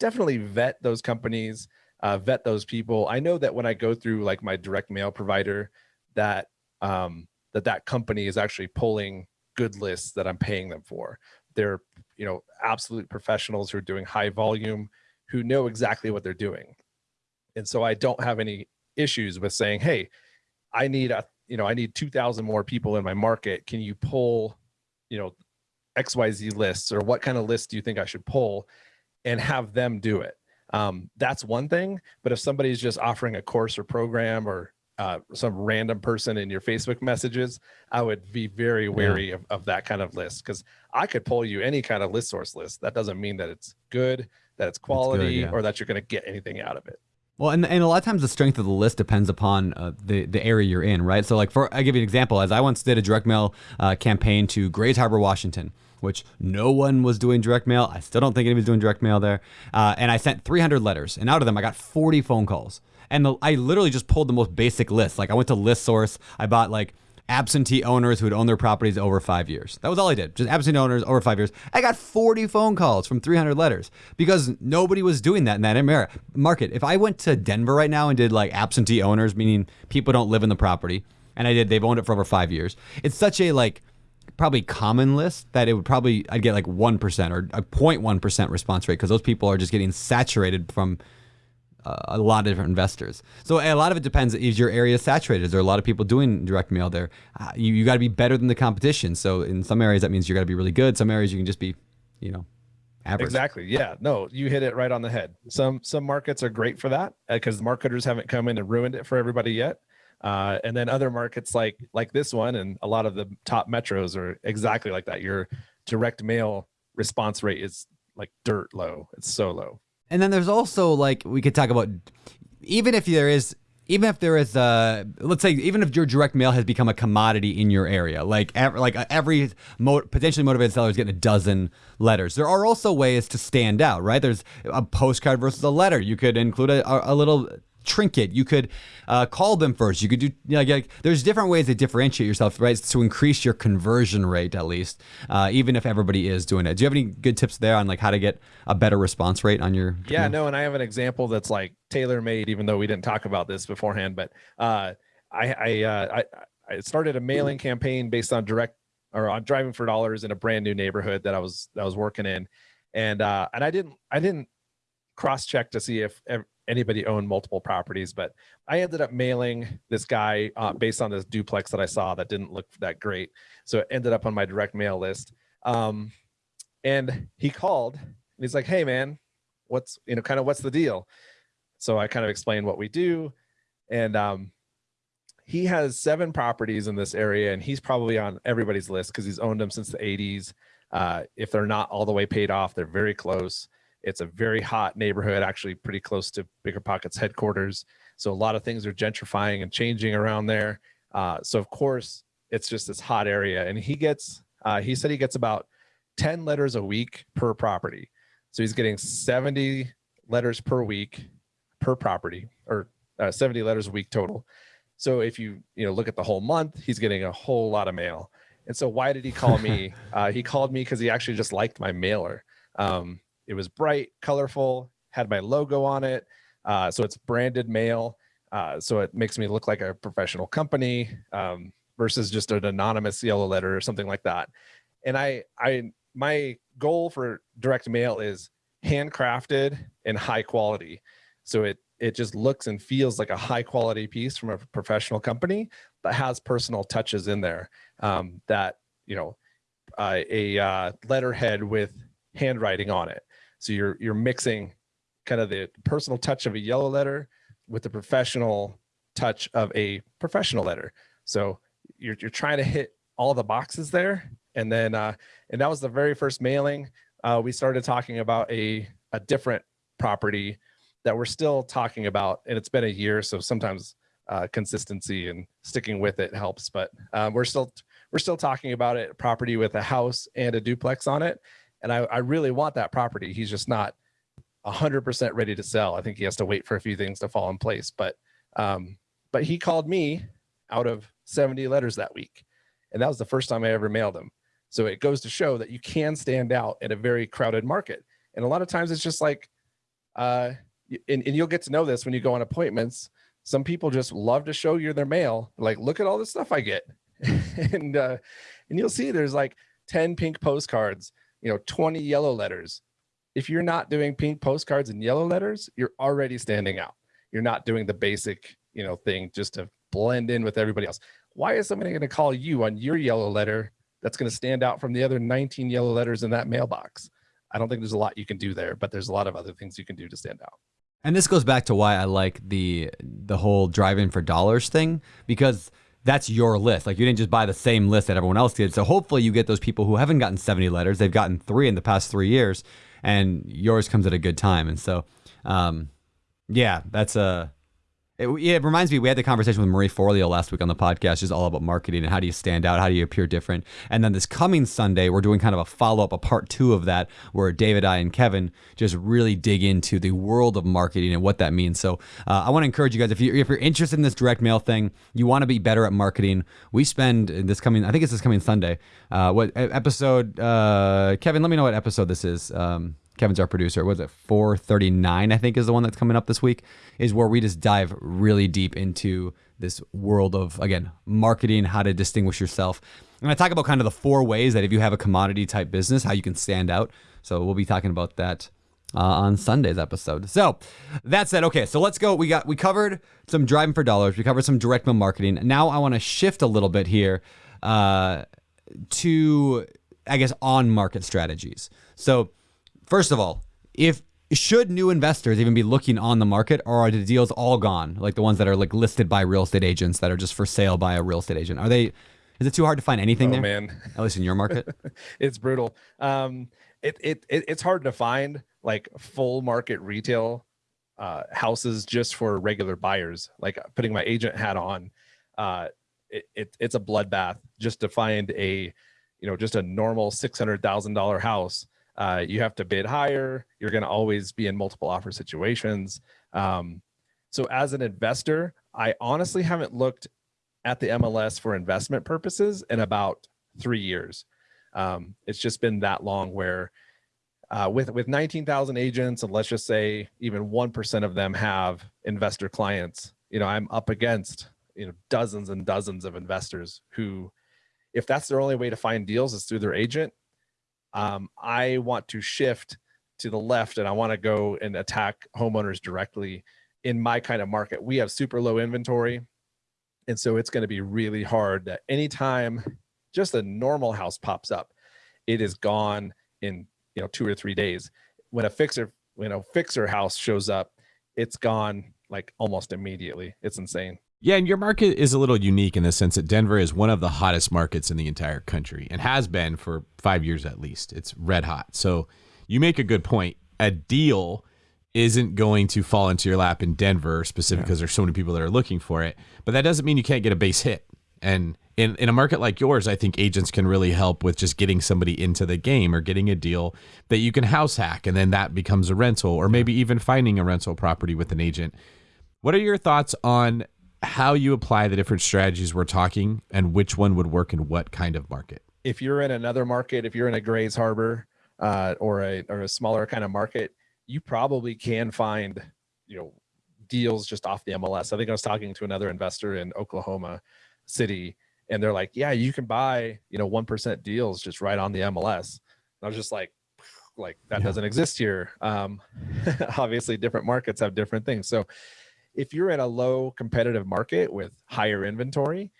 definitely vet those companies, uh, vet those people. I know that when I go through like my direct mail provider, that um, that that company is actually pulling good lists that I'm paying them for. They're you know absolute professionals who are doing high volume, who know exactly what they're doing, and so I don't have any issues with saying, hey, I need a you know I need two thousand more people in my market. Can you pull you know XYZ lists or what kind of list do you think I should pull and have them do it. um, that's one thing. But if somebody's just offering a course or program or uh, some random person in your Facebook messages, I would be very wary yeah. of, of that kind of list because I could pull you any kind of list source list. That doesn't mean that it's good, that it's quality, good, yeah. or that you're going to get anything out of it. Well, and, and a lot of times the strength of the list depends upon uh, the the area you're in, right? So, like for I give you an example, as I once did a direct mail uh, campaign to Grays Harbor, Washington, which no one was doing direct mail. I still don't think anybody's doing direct mail there. Uh, and I sent 300 letters, and out of them, I got 40 phone calls. And the, I literally just pulled the most basic list. Like I went to List Source, I bought like absentee owners who had owned their properties over five years. That was all I did. Just absentee owners over five years. I got 40 phone calls from 300 letters because nobody was doing that in that market. If I went to Denver right now and did like absentee owners, meaning people don't live in the property, and I did, they've owned it for over five years. It's such a like probably common list that it would probably I'd get like one percent or a 0.1 percent response rate because those people are just getting saturated from a lot of different investors. So a lot of it depends. Is your area saturated? Is there a lot of people doing direct mail there? Uh, you you got to be better than the competition. So in some areas that means you got to be really good. Some areas you can just be, you know, average. Exactly. Yeah. No, you hit it right on the head. Some some markets are great for that because uh, marketers haven't come in and ruined it for everybody yet. Uh, and then other markets like like this one and a lot of the top metros are exactly like that. Your direct mail response rate is like dirt low. It's so low. And then there's also like we could talk about even if there is even if there is a let's say even if your direct mail has become a commodity in your area like every, like uh, every mo- potentially motivated seller is getting a dozen letters. There are also ways to stand out right? There's a postcard versus a letter. You could include a, a little trinket. You could uh, call them first. You could do, you know, like, there's different ways to differentiate yourself, right? To increase your conversion rate, at least, uh, even if everybody is doing it. Do you have any good tips there on like how to get a better response rate on your? Yeah, no, and I have an example that's like tailor made, even though we didn't talk about this beforehand, but uh, I, I, uh, I, I started a mailing campaign based on direct or on driving for dollars in a brand new neighborhood that I was, that I was working in. And, uh, and I didn't, I didn't cross check to see if anybody owned multiple properties, but I ended up mailing this guy uh, based on this duplex that I saw that didn't look that great. So it ended up on my direct mail list. Um, and he called and he's like, Hey man, what's, you know, kind of what's the deal? So I kind of explained what we do. And um, he has seven properties in this area and he's probably on everybody's list because he's owned them since the 80s. Uh, if they're not all the way paid off, they're very close. It's a very hot neighborhood, actually pretty close to Bigger Pockets headquarters. So a lot of things are gentrifying and changing around there. Uh, so of course, it's just this hot area. And he gets, uh, he said he gets about 10 letters a week per property. So he's getting 70 letters per week per property or uh, 70 letters a week total. So if you, you know, look at the whole month, he's getting a whole lot of mail. And so why did he call me? [laughs] uh, he called me because he actually just liked my mailer. Um, it was bright, colorful, had my logo on it. Uh, so it's branded mail. Uh, so it makes me look like a professional company um, versus just an anonymous yellow letter or something like that. And I, I, my goal for direct mail is handcrafted and high quality. So it, it just looks and feels like a high quality piece from a professional company, that has personal touches in there um, that, you know, uh, a uh, letterhead with handwriting on it. So you're you're mixing kind of the personal touch of a yellow letter with the professional touch of a professional letter. So you're you're trying to hit all the boxes there. And then uh, and that was the very first mailing. Uh, we started talking about a a different property that we're still talking about, and it's been a year, so sometimes uh, consistency and sticking with it helps. But um, we're still we're still talking about it. Property with a house and a duplex on it, and I, I really want that property. He's just not 100% ready to sell. I think he has to wait for a few things to fall in place. But um, but he called me out of 70 letters that week, and that was the first time I ever mailed him. So it goes to show that you can stand out in a very crowded market. And a lot of times it's just like, uh, and, and you'll get to know this when you go on appointments. Some people just love to show you their mail. Like, look at all the stuff I get. [laughs] and, uh, and you'll see there's like 10 pink postcards you know 20 yellow letters. If you're not doing pink postcards and yellow letters you're already standing out. You're not doing the basic you know thing just to blend in with everybody else. Why is somebody going to call you on your yellow letter that's going to stand out from the other 19 yellow letters in that mailbox? I don't think there's a lot you can do there, but there's a lot of other things you can do to stand out. And this goes back to why I like the the whole drive-in for dollars thing because that's your list. Like you didn't just buy the same list that everyone else did. So hopefully you get those people who haven't gotten 70 letters. They've gotten three in the past three years, and yours comes at a good time. And so, um, yeah, that's a it, it reminds me, we had the conversation with Marie Forleo last week on the podcast, just all about marketing and how do you stand out, how do you appear different. And then this coming Sunday, we're doing kind of a follow up, a part two of that, where David, I, and Kevin just really dig into the world of marketing and what that means. So uh, I want to encourage you guys if you if you're interested in this direct mail thing, you want to be better at marketing. We spend this coming, I think it's this coming Sunday. Uh, what episode? Uh, Kevin, let me know what episode this is. Um, Kevin's our producer. Was it 439? I think is the one that's coming up this week. Is where we just dive really deep into this world of again marketing, how to distinguish yourself, and I talk about kind of the four ways that if you have a commodity type business, how you can stand out. So we'll be talking about that uh, on Sunday's episode. So that said, okay, so let's go. We got we covered some driving for dollars. We covered some direct mail marketing. Now I want to shift a little bit here uh, to I guess on market strategies. So First of all, if should new investors even be looking on the market or are the deals all gone? Like the ones that are like listed by real estate agents that are just for sale by a real estate agent. Are they is it too hard to find anything oh, there? man. At least in your market? [laughs] It's brutal. Um it, it it it's hard to find like full market retail uh houses just for regular buyers. Like putting my agent hat on uh it, it it's a bloodbath just to find a you know just a normal $600000 house uh, you have to bid higher. You're going to always be in multiple offer situations. Um, so as an investor, I honestly haven't looked at the MLS for investment purposes in about three years. Um, it's just been that long where uh, with with 19,000 agents, and let's just say even 1% of them have investor clients, you know, I'm up against, you know, dozens and dozens of investors who, if that's their only way to find deals is through their agent, um, I want to shift to the left and I want to go and attack homeowners directly in my kind of market. We have super low inventory. And so it's going to be really hard that anytime just a normal house pops up, it is gone in, you know, two or three days. When a fixer, when a fixer house shows up, it's gone like almost immediately. It's insane. Yeah, and your market is a little unique in the sense that Denver is one of the hottest markets in the entire country and has been for five years at least. It's red hot. So you make a good point. A deal isn't going to fall into your lap in Denver specifically because yeah. there's so many people that are looking for it. But that doesn't mean you can't get a base hit. And in, in a market like yours, I think agents can really help with just getting somebody into the game or getting a deal that you can house hack and then that becomes a rental or maybe even finding a rental property with an agent. What are your thoughts on how you apply the different strategies we're talking and which one would work in what kind of market. If you're in another market, if you're in a Grays Harbor uh, or a or a smaller kind of market, you probably can find you know deals just off the MLS. I think I was talking to another investor in Oklahoma City, and they're like, "Yeah, you can buy you know one percent deals just right on the MLS." And I was just like, like that yeah. doesn't exist here. Um, [laughs] obviously, different markets have different things. So if you're in a low competitive market with higher inventory,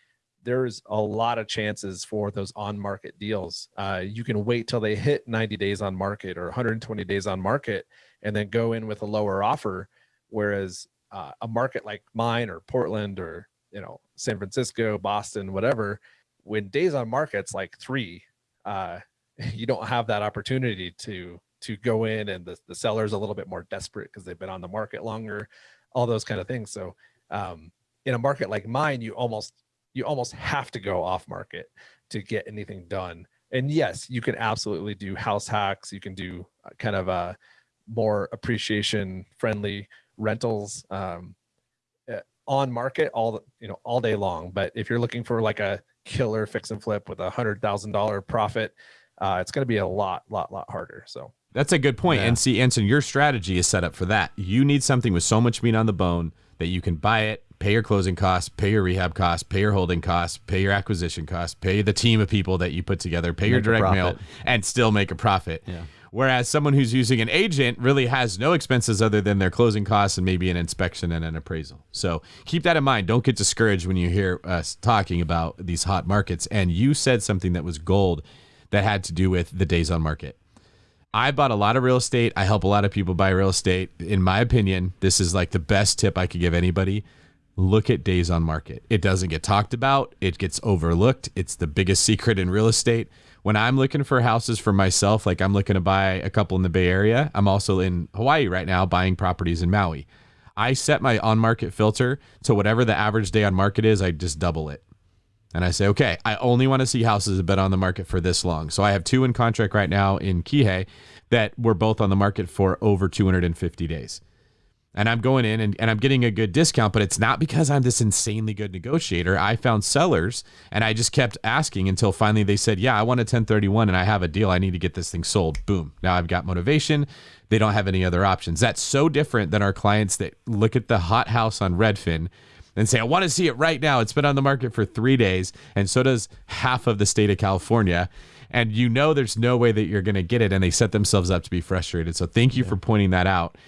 there's a lot of chances for those on market deals. Uh, you can wait till they hit 90 days on market or 120 days on market and then go in with a lower offer. Whereas uh, a market like mine or Portland or, you know, San Francisco, Boston, whatever, when days on market's like three, uh, [laughs] you don't have that opportunity to to go in and the, the seller's a little bit more desperate because they've been on the market longer all those kind of things. So um, in a market like mine, you almost you almost have to go off market to get anything done. And yes, you can absolutely do house hacks. You can do uh, kind of a uh, more appreciation friendly rentals um, eh, on market all you know all day long. But if you're looking for like a killer fix and flip with a hundred thousand dollar profit, uh, it's going to be a lot, lot, lot harder. So that's a good point. Yeah. And see, Anson, your strategy is set up for that. You need something with so much meat on the bone that you can buy it, pay your closing costs, pay your rehab costs, pay your holding costs, pay your acquisition costs, pay the team of people that you put together, pay make your direct mail, and still make a profit. Yeah. Whereas someone who's using an agent really has no expenses other than their closing costs and maybe an inspection and an appraisal. So keep that in mind. Don't get discouraged when you hear us talking about these hot markets. And you said something that was gold that had to do with the days on market. I bought a lot of real estate. I help a lot of people buy real estate. In my opinion, this is like the best tip I could give anybody. Look at days on market. It doesn't get talked about, it gets overlooked. It's the biggest [laughs] secret in real estate. When I'm looking for houses for myself, like I'm looking to buy a couple in the Bay Area, I'm also in Hawaii right now buying properties in Maui. I set my on market filter to whatever the average day on market is, I just double it. And I say, okay, I only want to see houses that have been on the market for this long. So I have two in contract right now in Kihei that were both on the market for over 250 days. And I'm going in and, and I'm getting a good discount, but it's not because I'm this insanely good negotiator. I found sellers and I just kept asking until finally they said, Yeah, I want a 1031 and I have a deal. I need to get this thing sold. Boom. Now I've got motivation. They don't have any other options. That's so different than our clients that look at the hot house on Redfin and say, I want to see it right now. It's been on the market for three days. And so does half of the state of California. And you know there's no way that you're going to get it. And they set themselves up to be frustrated. So thank you yeah. for pointing that out.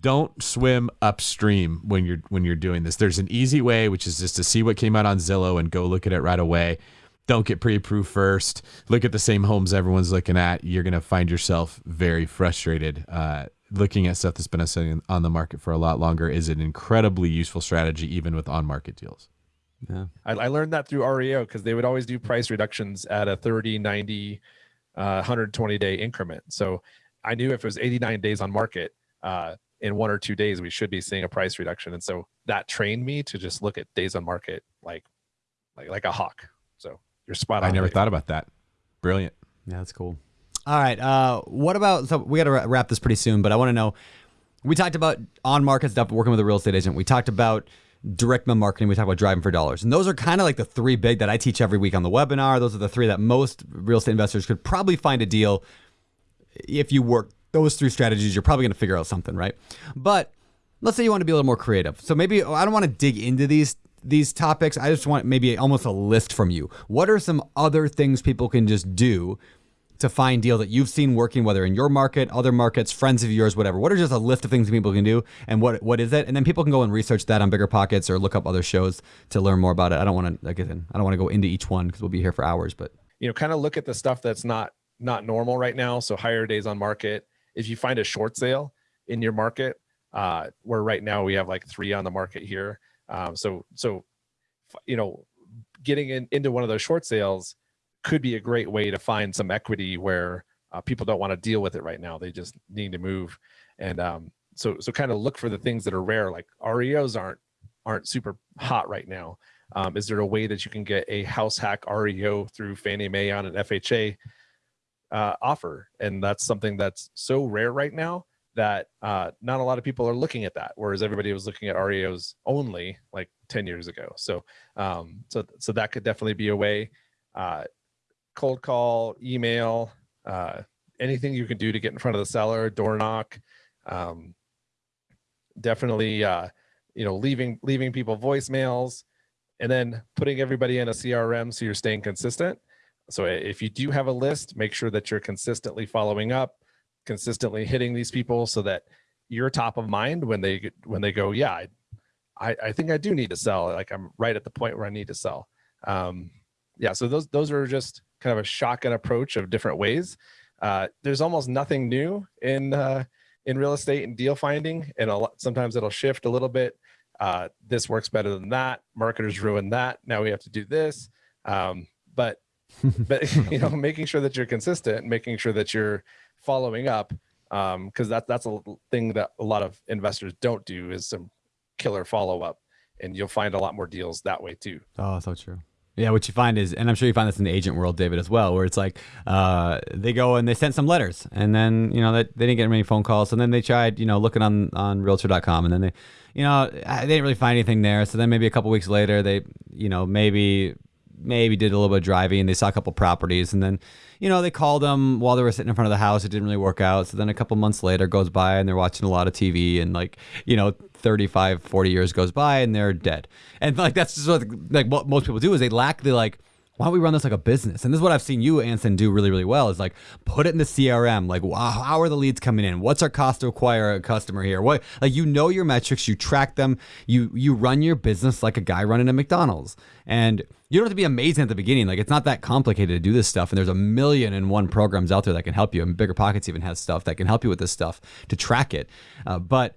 Don't swim upstream when you're when you're doing this. There's an easy way, which is just to see what came out on Zillow and go look at it right away. Don't get pre-approved first. Look at the same homes everyone's looking at. You're going to find yourself very frustrated. Uh, looking at stuff that's been sitting on the market for a lot longer is an incredibly useful strategy, even with on market deals. Yeah. I, I learned that through REO because they would always do price reductions at a 30, 90, uh, 120 day increment. So I knew if it was 89 days on market, uh, in one or two days, we should be seeing a price reduction. And so that trained me to just look at days on market like, like, like a hawk. So you're spot on. I never thought about that. Brilliant. Yeah, that's cool. All right. Uh, what about? So we got to wrap this pretty soon, but I want to know. We talked about on market stuff, working with a real estate agent. We talked about direct mail marketing. We talked about driving for dollars, and those are kind of like the three big that I teach every week on the webinar. Those are the three that most real estate investors could probably find a deal if you work those three strategies. You're probably going to figure out something, right? But let's say you want to be a little more creative. So maybe I don't want to dig into these these topics. I just want maybe almost a list from you. What are some other things people can just do to find deal that you've seen working, whether in your market, other markets, friends of yours, whatever? What are just a list of things people can do, and what what is it? And then people can go and research that on Bigger Pockets or look up other shows to learn more about it. I don't want to like I don't want to go into each one because we'll be here for hours. But you know, kind of look at the stuff that's not not normal right now. So higher days on market. If you find a short sale in your market, uh, where right now we have like three on the market here. Um, so so you know, getting in, into one of those short sales could be a great way to find some equity where uh, people don't want to deal with it right now. They just need to move. And um, so, so kind of look for the things that are rare, like REOs aren't, aren't super hot right now. Um, is there a way that you can get a house hack REO through Fannie Mae on an FHA uh, offer? And that's something that's so rare right now that uh, not a lot of people are looking at that, whereas everybody was looking at REOs only like 10 years ago. So, um, so, so that could definitely be a way. Uh, cold call, email, uh, anything you can do to get in front of the seller, door knock. Um, definitely, uh, you know, leaving leaving people voicemails, and then putting everybody in a CRM so you're staying consistent. So if you do have a list, make sure that you're consistently following up, consistently hitting these people so that you're top of mind when they when they go, yeah, I, I think I do need to sell. Like I'm right at the point where I need to sell. Um, yeah, so those those are just kind of a shotgun approach of different ways. Uh, there's almost nothing new in uh, in real estate and deal finding, and a lot, sometimes it'll shift a little bit. Uh, this works better than that. Marketers ruin that. Now we have to do this. Um, but [laughs] but [laughs] you know, making sure that you're consistent, making sure that you're following up, because um, that that's a thing that a lot of investors don't do is some killer follow up, and you'll find a lot more deals that way too. Oh, so true. Yeah, what you find is, and I'm sure you find this in the agent world, David, as well, where it's like uh, they go and they sent some letters, and then you know they, they didn't get many phone calls, and then they tried, you know, looking on on Realtor.com, and then they, you know, they didn't really find anything there. So then maybe a couple weeks later, they, you know, maybe maybe did a little bit of driving, and they saw a couple properties, and then, you know, they called them while they were sitting in front of the house. It didn't really work out. So then a couple months later goes by, and they're watching a lot of TV, and like, you know, 35, 40 years goes by, and they're dead. And like that's just what like what most people do is they lack the like why don't we run this like a business? And this is what I've seen you, Anson, do really, really well is like put it in the CRM. Like, wow, how are the leads coming in? What's our cost to acquire a customer here? What like you know your metrics, you track them, you you run your business like a guy running a McDonald's. And you don't have to be amazing at the beginning. Like it's not that complicated to do this stuff. And there's a million and one programs out there that can help you. And Bigger Pockets even has stuff that can help you with this stuff to track it. Uh, but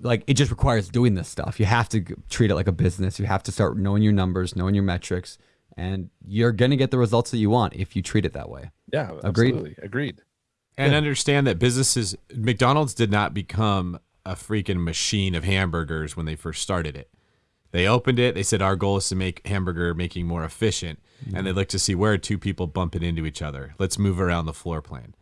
like it just requires doing this stuff. You have to treat it like a business. You have to start knowing your numbers, knowing your metrics, and you're going to get the results that you want if you treat it that way. Yeah, Agreed. absolutely. Agreed. and understand that businesses McDonald's did not become a freaking machine of hamburgers when they first started it. They opened it, they said our goal is to make hamburger making more efficient and they mm-hmm. looked to see where are two people bumping into each other. Let's move around the floor plan.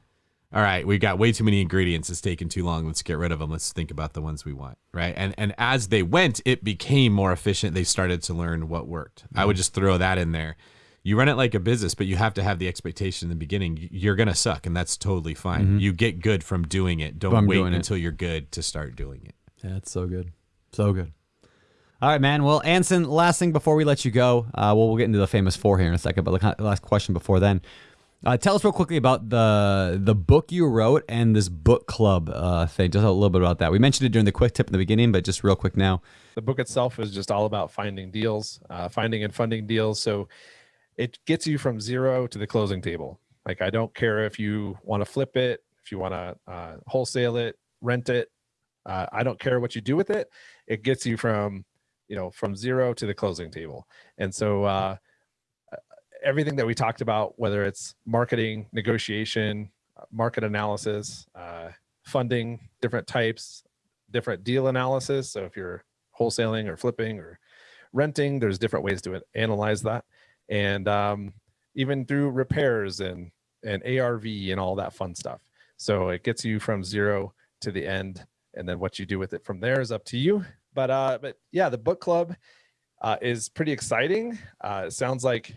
All right, we've got way too many ingredients. It's taking too long. Let's get rid of them. Let's think about the ones we want, right? And and as they went, it became more efficient. They started to learn what worked. I would just throw that in there. You run it like a business, but you have to have the expectation in the beginning. You're gonna suck, and that's totally fine. You get good from doing it. Don't wait doing it. until you're good to start doing it. Yeah, it's so good. So good. All right, man. Well, Anson, last thing before we let you go, uh, well, we'll get into the famous four here in a second, but the last question before then. Uh, tell us real quickly about the the book you wrote and this book club uh, thing. Just a little bit about that. We mentioned it during the quick tip in the beginning, but just real quick now. The book itself is just all about finding deals, uh, finding and funding deals. So it gets you from zero to the closing table. Like I don't care if you want to flip it, if you want to uh, wholesale it, rent it. Uh, I don't care what you do with it. It gets you from you know from zero to the closing table. And so uh, everything that we talked about, whether it's marketing, negotiation, uh, market analysis, uh, funding, different types, different deal analysis. So if you're wholesaling or flipping or renting, there's different ways to analyze that, and um, even through repairs and and ARV and all that fun stuff. So it gets you from zero to the end, and then what you do with it from there is up to you. But uh, but yeah, the book club uh, is pretty exciting. Uh, it sounds like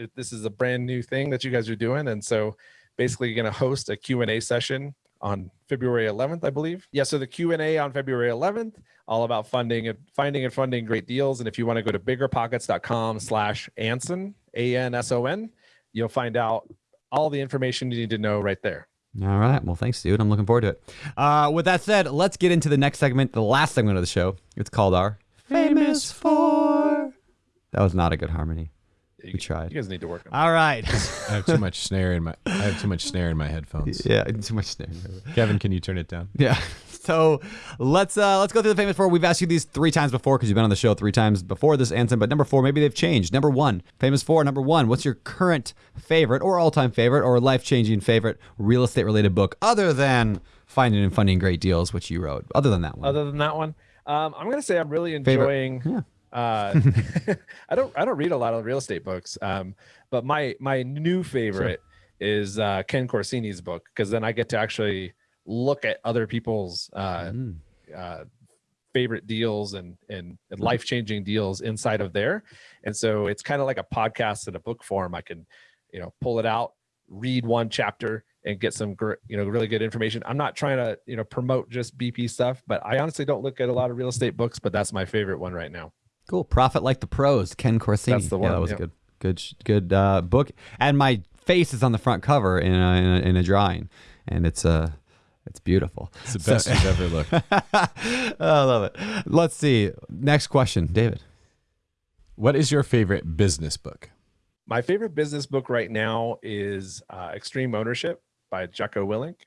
it- this is a brand new thing that you guys are doing, and so basically you're going to host a Q&A session on February 11th, I believe. Yeah, so the Q&A on February 11th, all about funding and finding and funding great deals. And if you want to go to biggerpockets.com slash Anson, A-N-S-O-N, you'll find out all the information you need to know right there. All right. Well, thanks, dude. I'm looking forward to it. Uh, with that said, let's get into the next segment, the last segment of the show. It's called our Famous Four. That was not a good harmony. You, We tried. You guys need to work on All right. I have too much snare in my I have too much snare in my headphones. [laughs] yeah, too much snare. Kevin, can you turn it down? Yeah. [laughs] So let's uh let's go through the famous four. We've asked you these three times before because you've been on the show three times before this, Anson. But number four, maybe they've changed. Number one, famous four. Number one, what's your current favorite or all-time favorite or life-changing favorite real estate-related book other than Finding and Funding Great Deals, which you wrote? Other than that one. Other than that one, um, I'm gonna say I'm really Favorite. enjoying. Uh, [laughs] [laughs] I don't I don't read a lot of real estate books, um, but my my new favorite is uh, Ken Corsini's book because then I get to actually look at other people's uh, Mm. uh, favorite deals and and, and life changing deals inside of there, and so it's kind of like a podcast in a book form. I can, you know, pull it out, read one chapter, and get some you know really good information. I'm not trying to you know promote just BP stuff, but I honestly don't look at a lot of real estate books, but that's my favorite one right now. Cool. Profit Like the Pros, Ken Corsini. That's the one. Yeah, that was yep. good. Good, good uh, book. And my face is on the front cover in a, in a, in a drawing, and it's uh, it's beautiful. It's the best you've ever looked. [laughs] I love it. Let's see. Next question, David. What is your favorite business book? My favorite business book right now is uh, Extreme Ownership by Jocko Willink.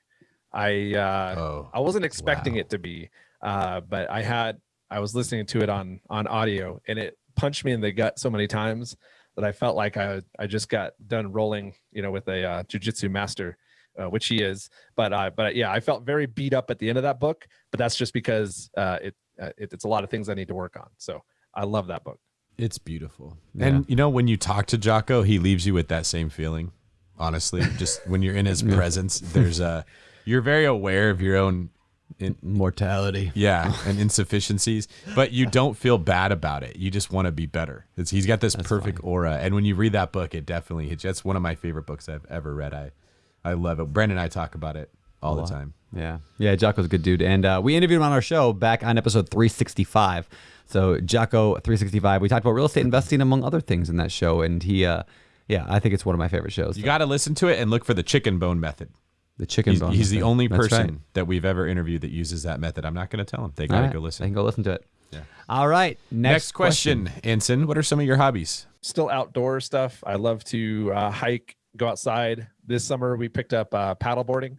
I uh, Oh, I wasn't expecting wow. it to be, uh, but I had I was listening to it on on audio, and it punched me in the gut so many times that I felt like I I just got done rolling, you know, with a uh, jujitsu master, uh, which he is. But uh, but yeah, I felt very beat up at the end of that book. But that's just because uh, it, uh, it it's a lot of things I need to work on. So I love that book. It's beautiful. Yeah. And you know, when you talk to Jocko, he leaves you with that same feeling. Honestly, just when you're in his [laughs] presence, there's a you're very aware of your own in, Mortality. yeah [laughs] and insufficiencies, but you don't feel bad about it. You just want to be better. It's, he's got this perfect aura, and when you read that book, it definitely hits. you. That's one of my favorite books I've ever read. I I love it. Brandon and I talk about it all the time. Yeah. Yeah, Jocko's a good dude. And uh, we interviewed him on our show back on episode 365. So, Jocko 365, we talked about real estate investing among other things in that show. And he, uh, Yeah, I think it's one of my favorite shows. You got to listen to it and look for the chicken bone method. The chicken He's, bone. he's the method. only That's person right. that we've ever interviewed that uses that method. I'm not going to tell him. They got to right, go They listen. can go listen to it. Yeah. All right. Next, Next question, Anson. What are some of your hobbies? Still outdoor stuff. I love to uh, hike, go outside. This summer we picked up uh, paddleboarding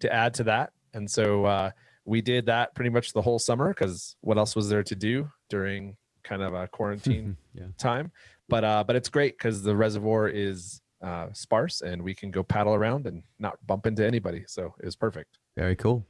to add to that, and so uh, we did that pretty much the whole summer because what else was there to do during kind of a quarantine [laughs] Yeah. time? But uh, but it's great because the reservoir is uh, sparse and we can go paddle around and not bump into anybody. So it was perfect. Very cool.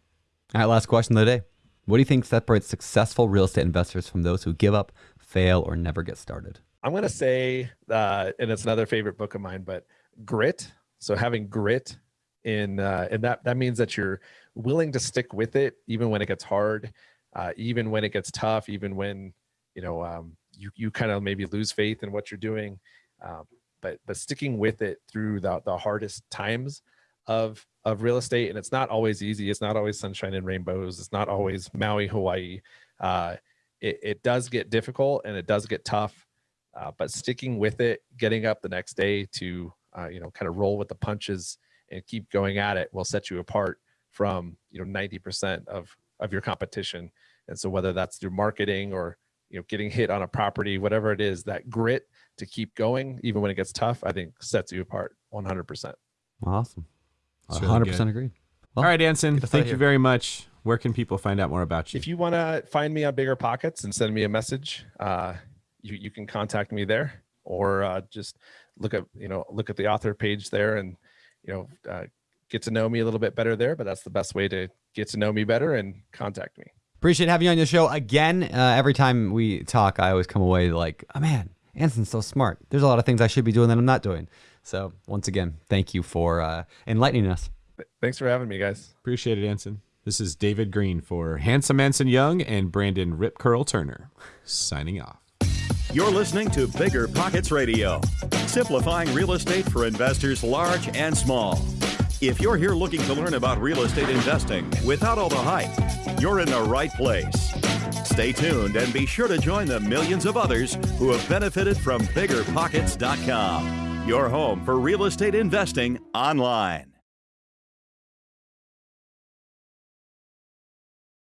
All right, last question of the day. What do you think separates successful real estate investors from those who give up, fail, or never get started? I'm gonna say, uh, and it's another favorite book of mine, but grit. So having grit in, uh, and that that means that you're willing to stick with it even when it gets hard, uh, even when it gets tough, even when you know um, you you kind of maybe lose faith in what you're doing, um, but but sticking with it through the the hardest times of of real estate, and it's not always easy. It's not always sunshine and rainbows. It's not always Maui, Hawaii. Uh, it, it does get difficult and it does get tough uh, but sticking with it, getting up the next day to uh, you know kind of roll with the punches and keep going at it will set you apart from you know 90% of of your competition. And so whether that's through marketing or you know getting hit on a property, whatever it is, that grit to keep going even when it gets tough, I think sets you apart 100%. Awesome. It's 100% good. agreed. Well, All right, Anson. Thank you here. very much. Where can people find out more about you? If you want to find me on Bigger Pockets and send me a message, uh, you you can contact me there, or uh, just look at you know look at the author page there, and you know uh, get to know me a little bit better there. But that's the best way to get to know me better and contact me. Appreciate having you on the show again. Uh, every time we talk, I always come away like, oh man, Anson's so smart. There's a lot of things I should be doing that I'm not doing. So once again, thank you for uh, enlightening us. Thanks for having me, guys. Appreciate it, Anson. This is David Greene for Handsome Anson Young and Brandon Rip Curl Turner signing off. You're listening to Bigger Pockets Radio, simplifying real estate for investors large and small. If you're here looking to learn about real estate investing without all the hype, you're in the right place. Stay tuned and be sure to join the millions of others who have benefited from biggerpockets.com, your home for real estate investing online.